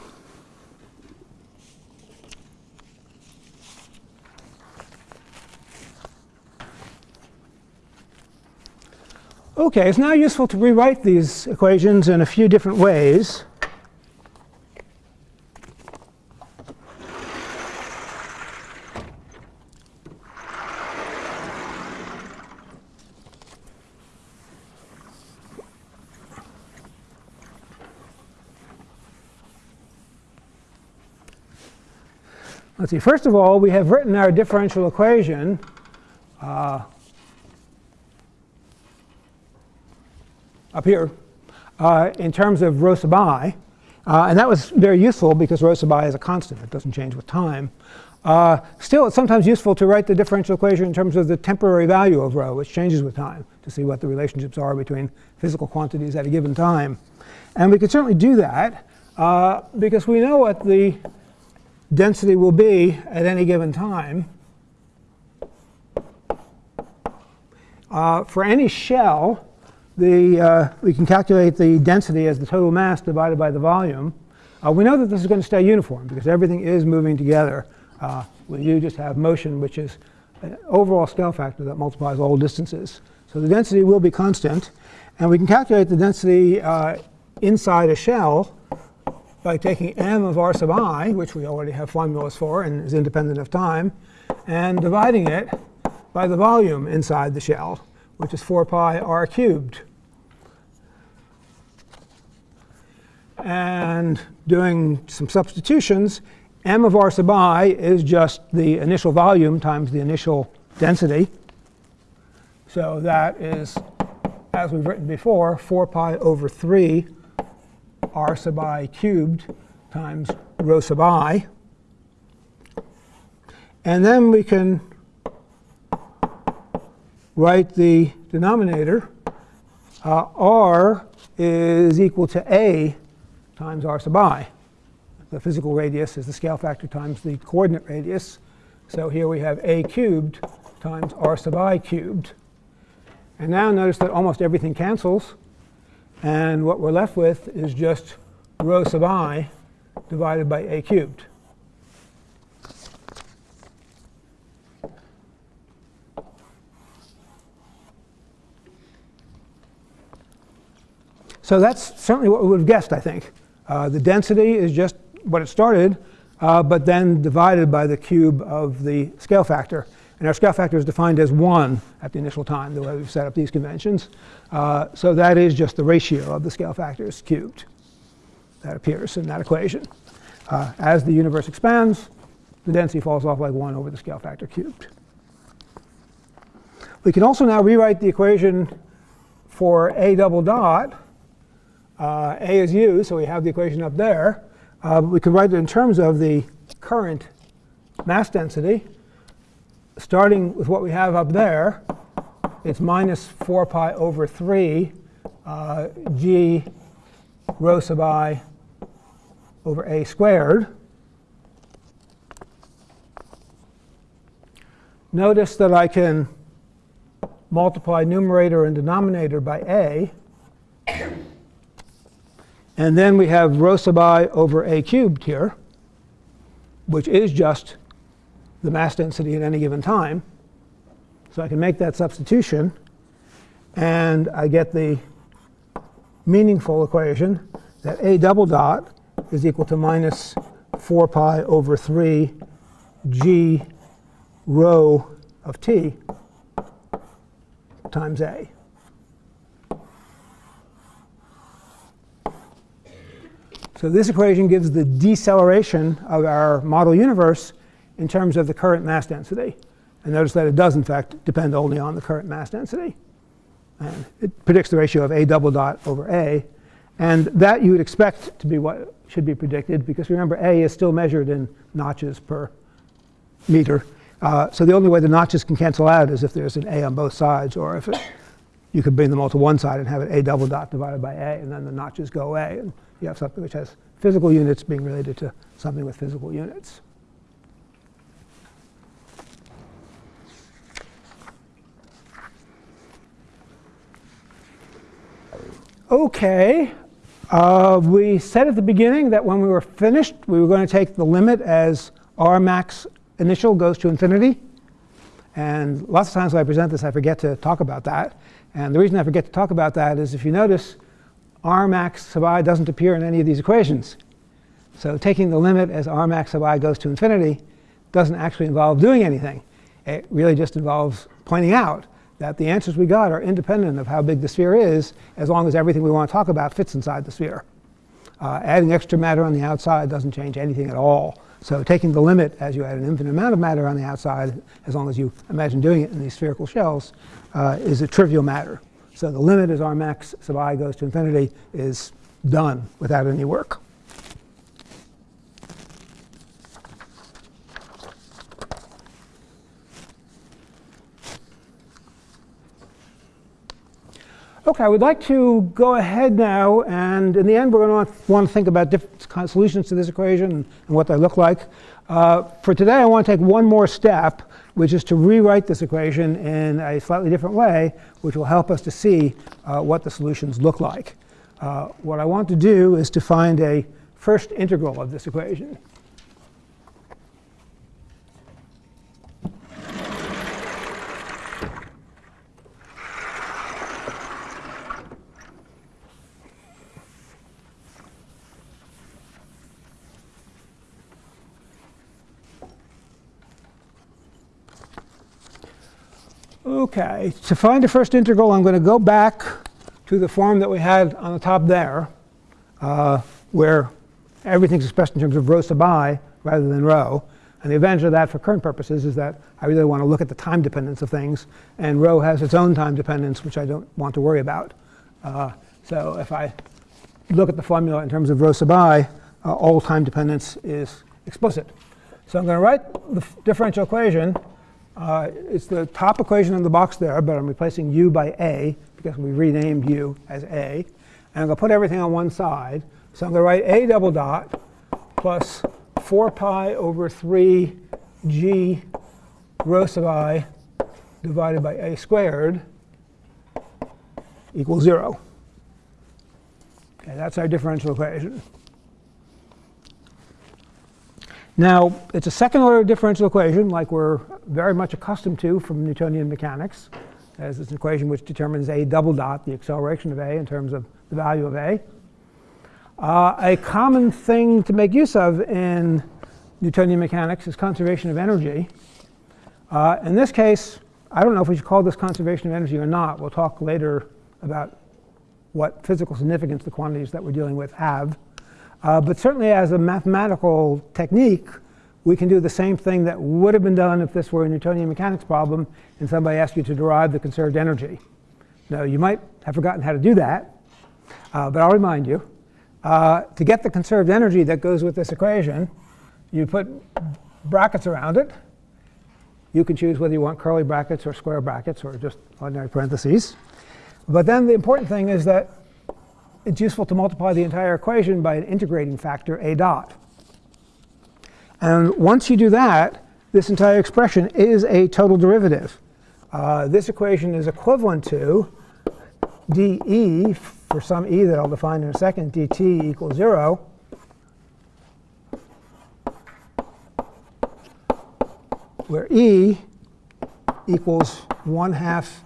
OK, it's now useful to rewrite these equations in a few different ways. Let's see, first of all, we have written our differential equation uh, up here uh, in terms of rho sub i. Uh, and that was very useful because rho sub i is a constant. It doesn't change with time. Uh, still, it's sometimes useful to write the differential equation in terms of the temporary value of rho, which changes with time, to see what the relationships are between physical quantities at a given time. And we can certainly do that uh, because we know what the density will be at any given time. Uh, for any shell, the, uh, we can calculate the density as the total mass divided by the volume. Uh, we know that this is going to stay uniform because everything is moving together. Uh, you just have motion, which is an overall scale factor that multiplies all distances. So the density will be constant. And we can calculate the density uh, inside a shell by taking m of r sub i, which we already have formulas for and is independent of time, and dividing it by the volume inside the shell, which is 4 pi r cubed. And doing some substitutions, m of r sub i is just the initial volume times the initial density. So that is, as we've written before, 4 pi over 3 r sub i cubed times rho sub i. And then we can write the denominator. Uh, r is equal to a times r sub i. The physical radius is the scale factor times the coordinate radius. So here we have a cubed times r sub i cubed. And now notice that almost everything cancels. And what we're left with is just rho sub i divided by a cubed. So that's certainly what we would have guessed, I think. Uh, the density is just what it started, uh, but then divided by the cube of the scale factor. And our scale factor is defined as 1 at the initial time, the way we've set up these conventions. Uh, so that is just the ratio of the scale factors cubed that appears in that equation. Uh, as the universe expands, the density falls off like 1 over the scale factor cubed. We can also now rewrite the equation for a double dot. Uh, a is u, so we have the equation up there. Uh, we can write it in terms of the current mass density starting with what we have up there, it's minus 4 pi over 3 uh, g rho sub i over a squared. Notice that I can multiply numerator and denominator by a. And then we have rho sub i over a cubed here, which is just the mass density at any given time. So I can make that substitution, and I get the meaningful equation that a double dot is equal to minus 4 pi over 3 g rho of t times a. So this equation gives the deceleration of our model universe in terms of the current mass density. And notice that it does, in fact, depend only on the current mass density. And it predicts the ratio of a double dot over a. And that you would expect to be what should be predicted, because remember, a is still measured in notches per meter. Uh, so the only way the notches can cancel out is if there's an a on both sides, or if it, you could bring them all to one side and have it a double dot divided by a, and then the notches go away. And you have something which has physical units being related to something with physical units. OK, uh, we said at the beginning that when we were finished, we were going to take the limit as r max initial goes to infinity. And lots of times when I present this, I forget to talk about that. And the reason I forget to talk about that is if you notice, r max sub i doesn't appear in any of these equations. So taking the limit as r max sub i goes to infinity doesn't actually involve doing anything. It really just involves pointing out that the answers we got are independent of how big the sphere is, as long as everything we want to talk about fits inside the sphere. Uh, adding extra matter on the outside doesn't change anything at all. So taking the limit as you add an infinite amount of matter on the outside, as long as you imagine doing it in these spherical shells, uh, is a trivial matter. So the limit as r max sub i goes to infinity is done without any work. Okay, I would like to go ahead now, and in the end, we're going to want to think about different kind of solutions to this equation and what they look like. Uh, for today, I want to take one more step, which is to rewrite this equation in a slightly different way, which will help us to see uh, what the solutions look like. Uh, what I want to do is to find a first integral of this equation. Okay, to find the first integral, I'm going to go back to the form that we had on the top there, uh, where everything's expressed in terms of rho sub i rather than rho. And the advantage of that for current purposes is that I really want to look at the time dependence of things. And rho has its own time dependence, which I don't want to worry about. Uh, so if I look at the formula in terms of rho sub i, uh, all time dependence is explicit. So I'm going to write the differential equation. Uh, it's the top equation in the box there, but I'm replacing u by a because we renamed u as a. And I'm going to put everything on one side. So I'm going to write a double dot plus 4 pi over 3 g rho sub i divided by a squared equals 0. Okay, that's our differential equation. Now, it's a second order differential equation like we're very much accustomed to from Newtonian mechanics, as it's an equation which determines a double dot, the acceleration of a in terms of the value of a. Uh, a common thing to make use of in Newtonian mechanics is conservation of energy. Uh, in this case, I don't know if we should call this conservation of energy or not. We'll talk later about what physical significance the quantities that we're dealing with have. Uh, but certainly as a mathematical technique, we can do the same thing that would have been done if this were a Newtonian mechanics problem and somebody asked you to derive the conserved energy. Now, you might have forgotten how to do that, uh, but I'll remind you. Uh, to get the conserved energy that goes with this equation, you put brackets around it. You can choose whether you want curly brackets or square brackets or just ordinary parentheses. But then the important thing is that it's useful to multiply the entire equation by an integrating factor, a dot. And once you do that, this entire expression is a total derivative. Uh, this equation is equivalent to dE for some e that I'll define in a second, dt equals 0. Where e equals 1 half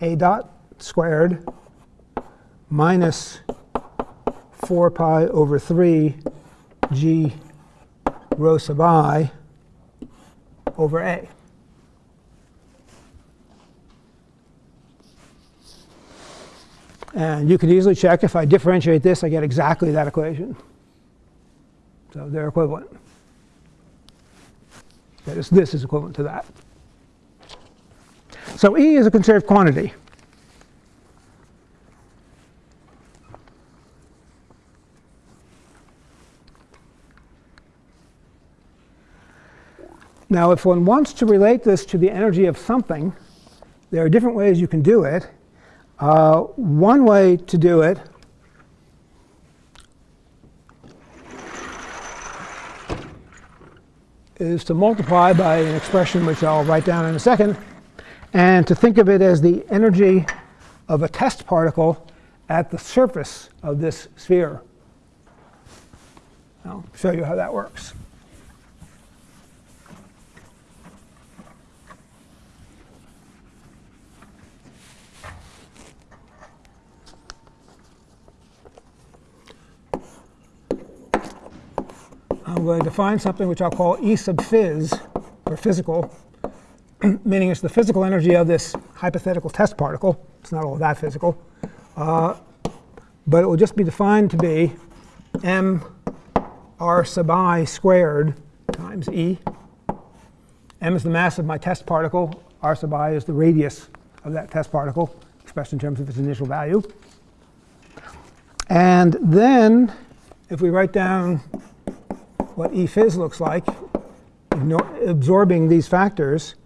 a dot squared minus 4 pi over 3 g rho sub i over a. And you can easily check if I differentiate this, I get exactly that equation. So they're equivalent. That is, this is equivalent to that. So E is a conserved quantity. Now, if one wants to relate this to the energy of something, there are different ways you can do it. Uh, one way to do it is to multiply by an expression which I'll write down in a second, and to think of it as the energy of a test particle at the surface of this sphere. I'll show you how that works. I'm going to define something which I'll call E sub phys, or physical, *clears throat* meaning it's the physical energy of this hypothetical test particle. It's not all that physical. Uh, but it will just be defined to be m r sub i squared times E. m is the mass of my test particle. r sub i is the radius of that test particle, expressed in terms of its initial value. And then if we write down what E phys looks like, absorbing these factors,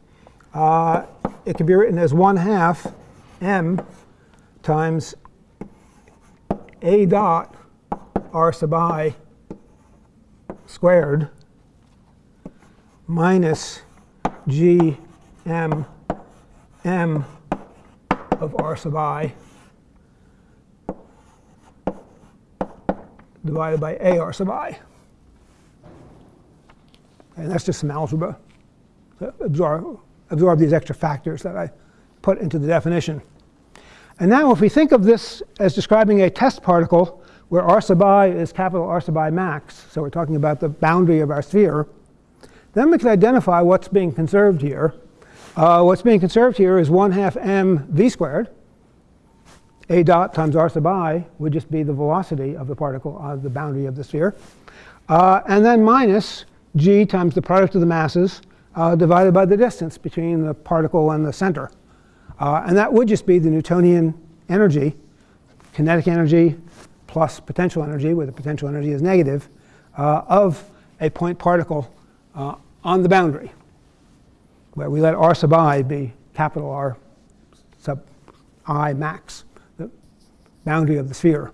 uh, it can be written as 1 half m times a dot r sub i squared minus g m m of r sub i divided by a r sub i. And that's just some algebra to absorb, absorb these extra factors that I put into the definition. And now if we think of this as describing a test particle where r sub i is capital R sub i max, so we're talking about the boundary of our sphere, then we can identify what's being conserved here. Uh, what's being conserved here is 1 half m v squared. a dot times r sub i would just be the velocity of the particle on the boundary of the sphere. Uh, and then minus g times the product of the masses uh, divided by the distance between the particle and the center. Uh, and that would just be the Newtonian energy, kinetic energy plus potential energy, where the potential energy is negative, uh, of a point particle uh, on the boundary, where we let r sub i be capital R sub i max, the boundary of the sphere.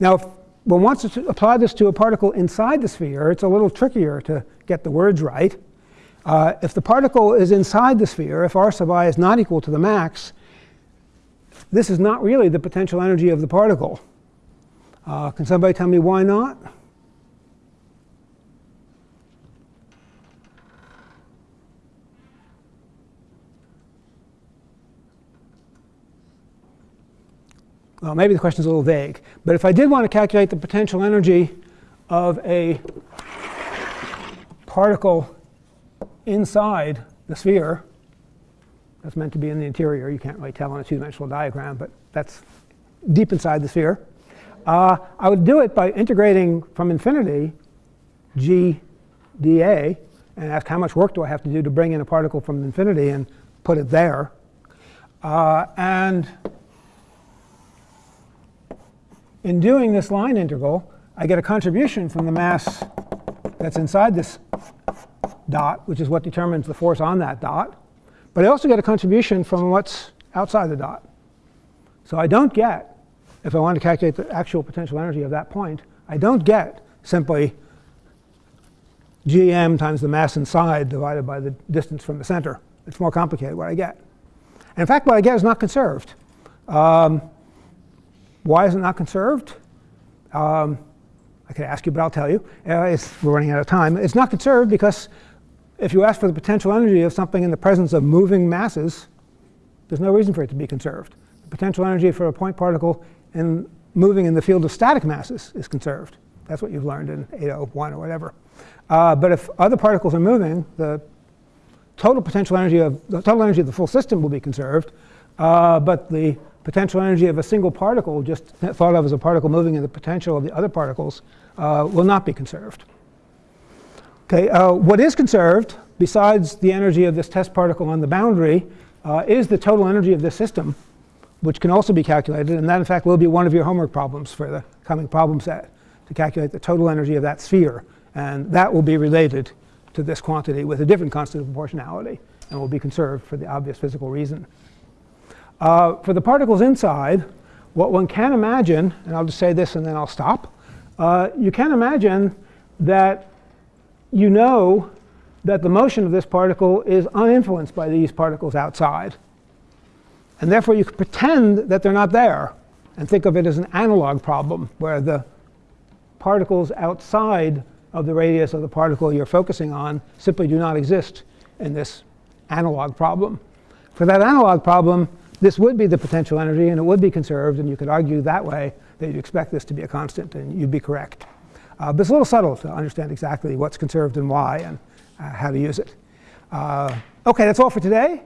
Now, one wants to apply this to a particle inside the sphere, it's a little trickier to get the words right. Uh, if the particle is inside the sphere, if r sub i is not equal to the max, this is not really the potential energy of the particle. Uh, can somebody tell me why not? Well, maybe the question is a little vague. But if I did want to calculate the potential energy of a particle inside the sphere, that's meant to be in the interior. You can't really tell on a two-dimensional diagram, but that's deep inside the sphere. Uh, I would do it by integrating from infinity g dA and ask how much work do I have to do to bring in a particle from infinity and put it there. Uh, and in doing this line integral, I get a contribution from the mass that's inside this dot, which is what determines the force on that dot. But I also get a contribution from what's outside the dot. So I don't get, if I want to calculate the actual potential energy of that point, I don't get simply gm times the mass inside divided by the distance from the center. It's more complicated what I get. And in fact, what I get is not conserved. Um, why is it not conserved? Um, I could ask you, but I'll tell you. Uh, we're running out of time. It's not conserved because if you ask for the potential energy of something in the presence of moving masses, there's no reason for it to be conserved. The potential energy for a point particle in moving in the field of static masses is conserved. That's what you've learned in 801 or whatever. Uh, but if other particles are moving, the total potential energy of the total energy of the full system will be conserved, uh, but the potential energy of a single particle, just thought of as a particle moving in the potential of the other particles, uh, will not be conserved. Okay, uh, what is conserved, besides the energy of this test particle on the boundary, uh, is the total energy of this system, which can also be calculated. And that, in fact, will be one of your homework problems for the coming problem set, to calculate the total energy of that sphere. And that will be related to this quantity with a different constant of proportionality and will be conserved for the obvious physical reason. Uh, for the particles inside, what one can imagine, and I'll just say this and then I'll stop, uh, you can imagine that you know that the motion of this particle is uninfluenced by these particles outside. And therefore, you can pretend that they're not there and think of it as an analog problem where the particles outside of the radius of the particle you're focusing on simply do not exist in this analog problem. For that analog problem, this would be the potential energy, and it would be conserved, and you could argue that way that you'd expect this to be a constant, and you'd be correct. Uh, but it's a little subtle to understand exactly what's conserved and why and uh, how to use it. Uh, OK, that's all for today.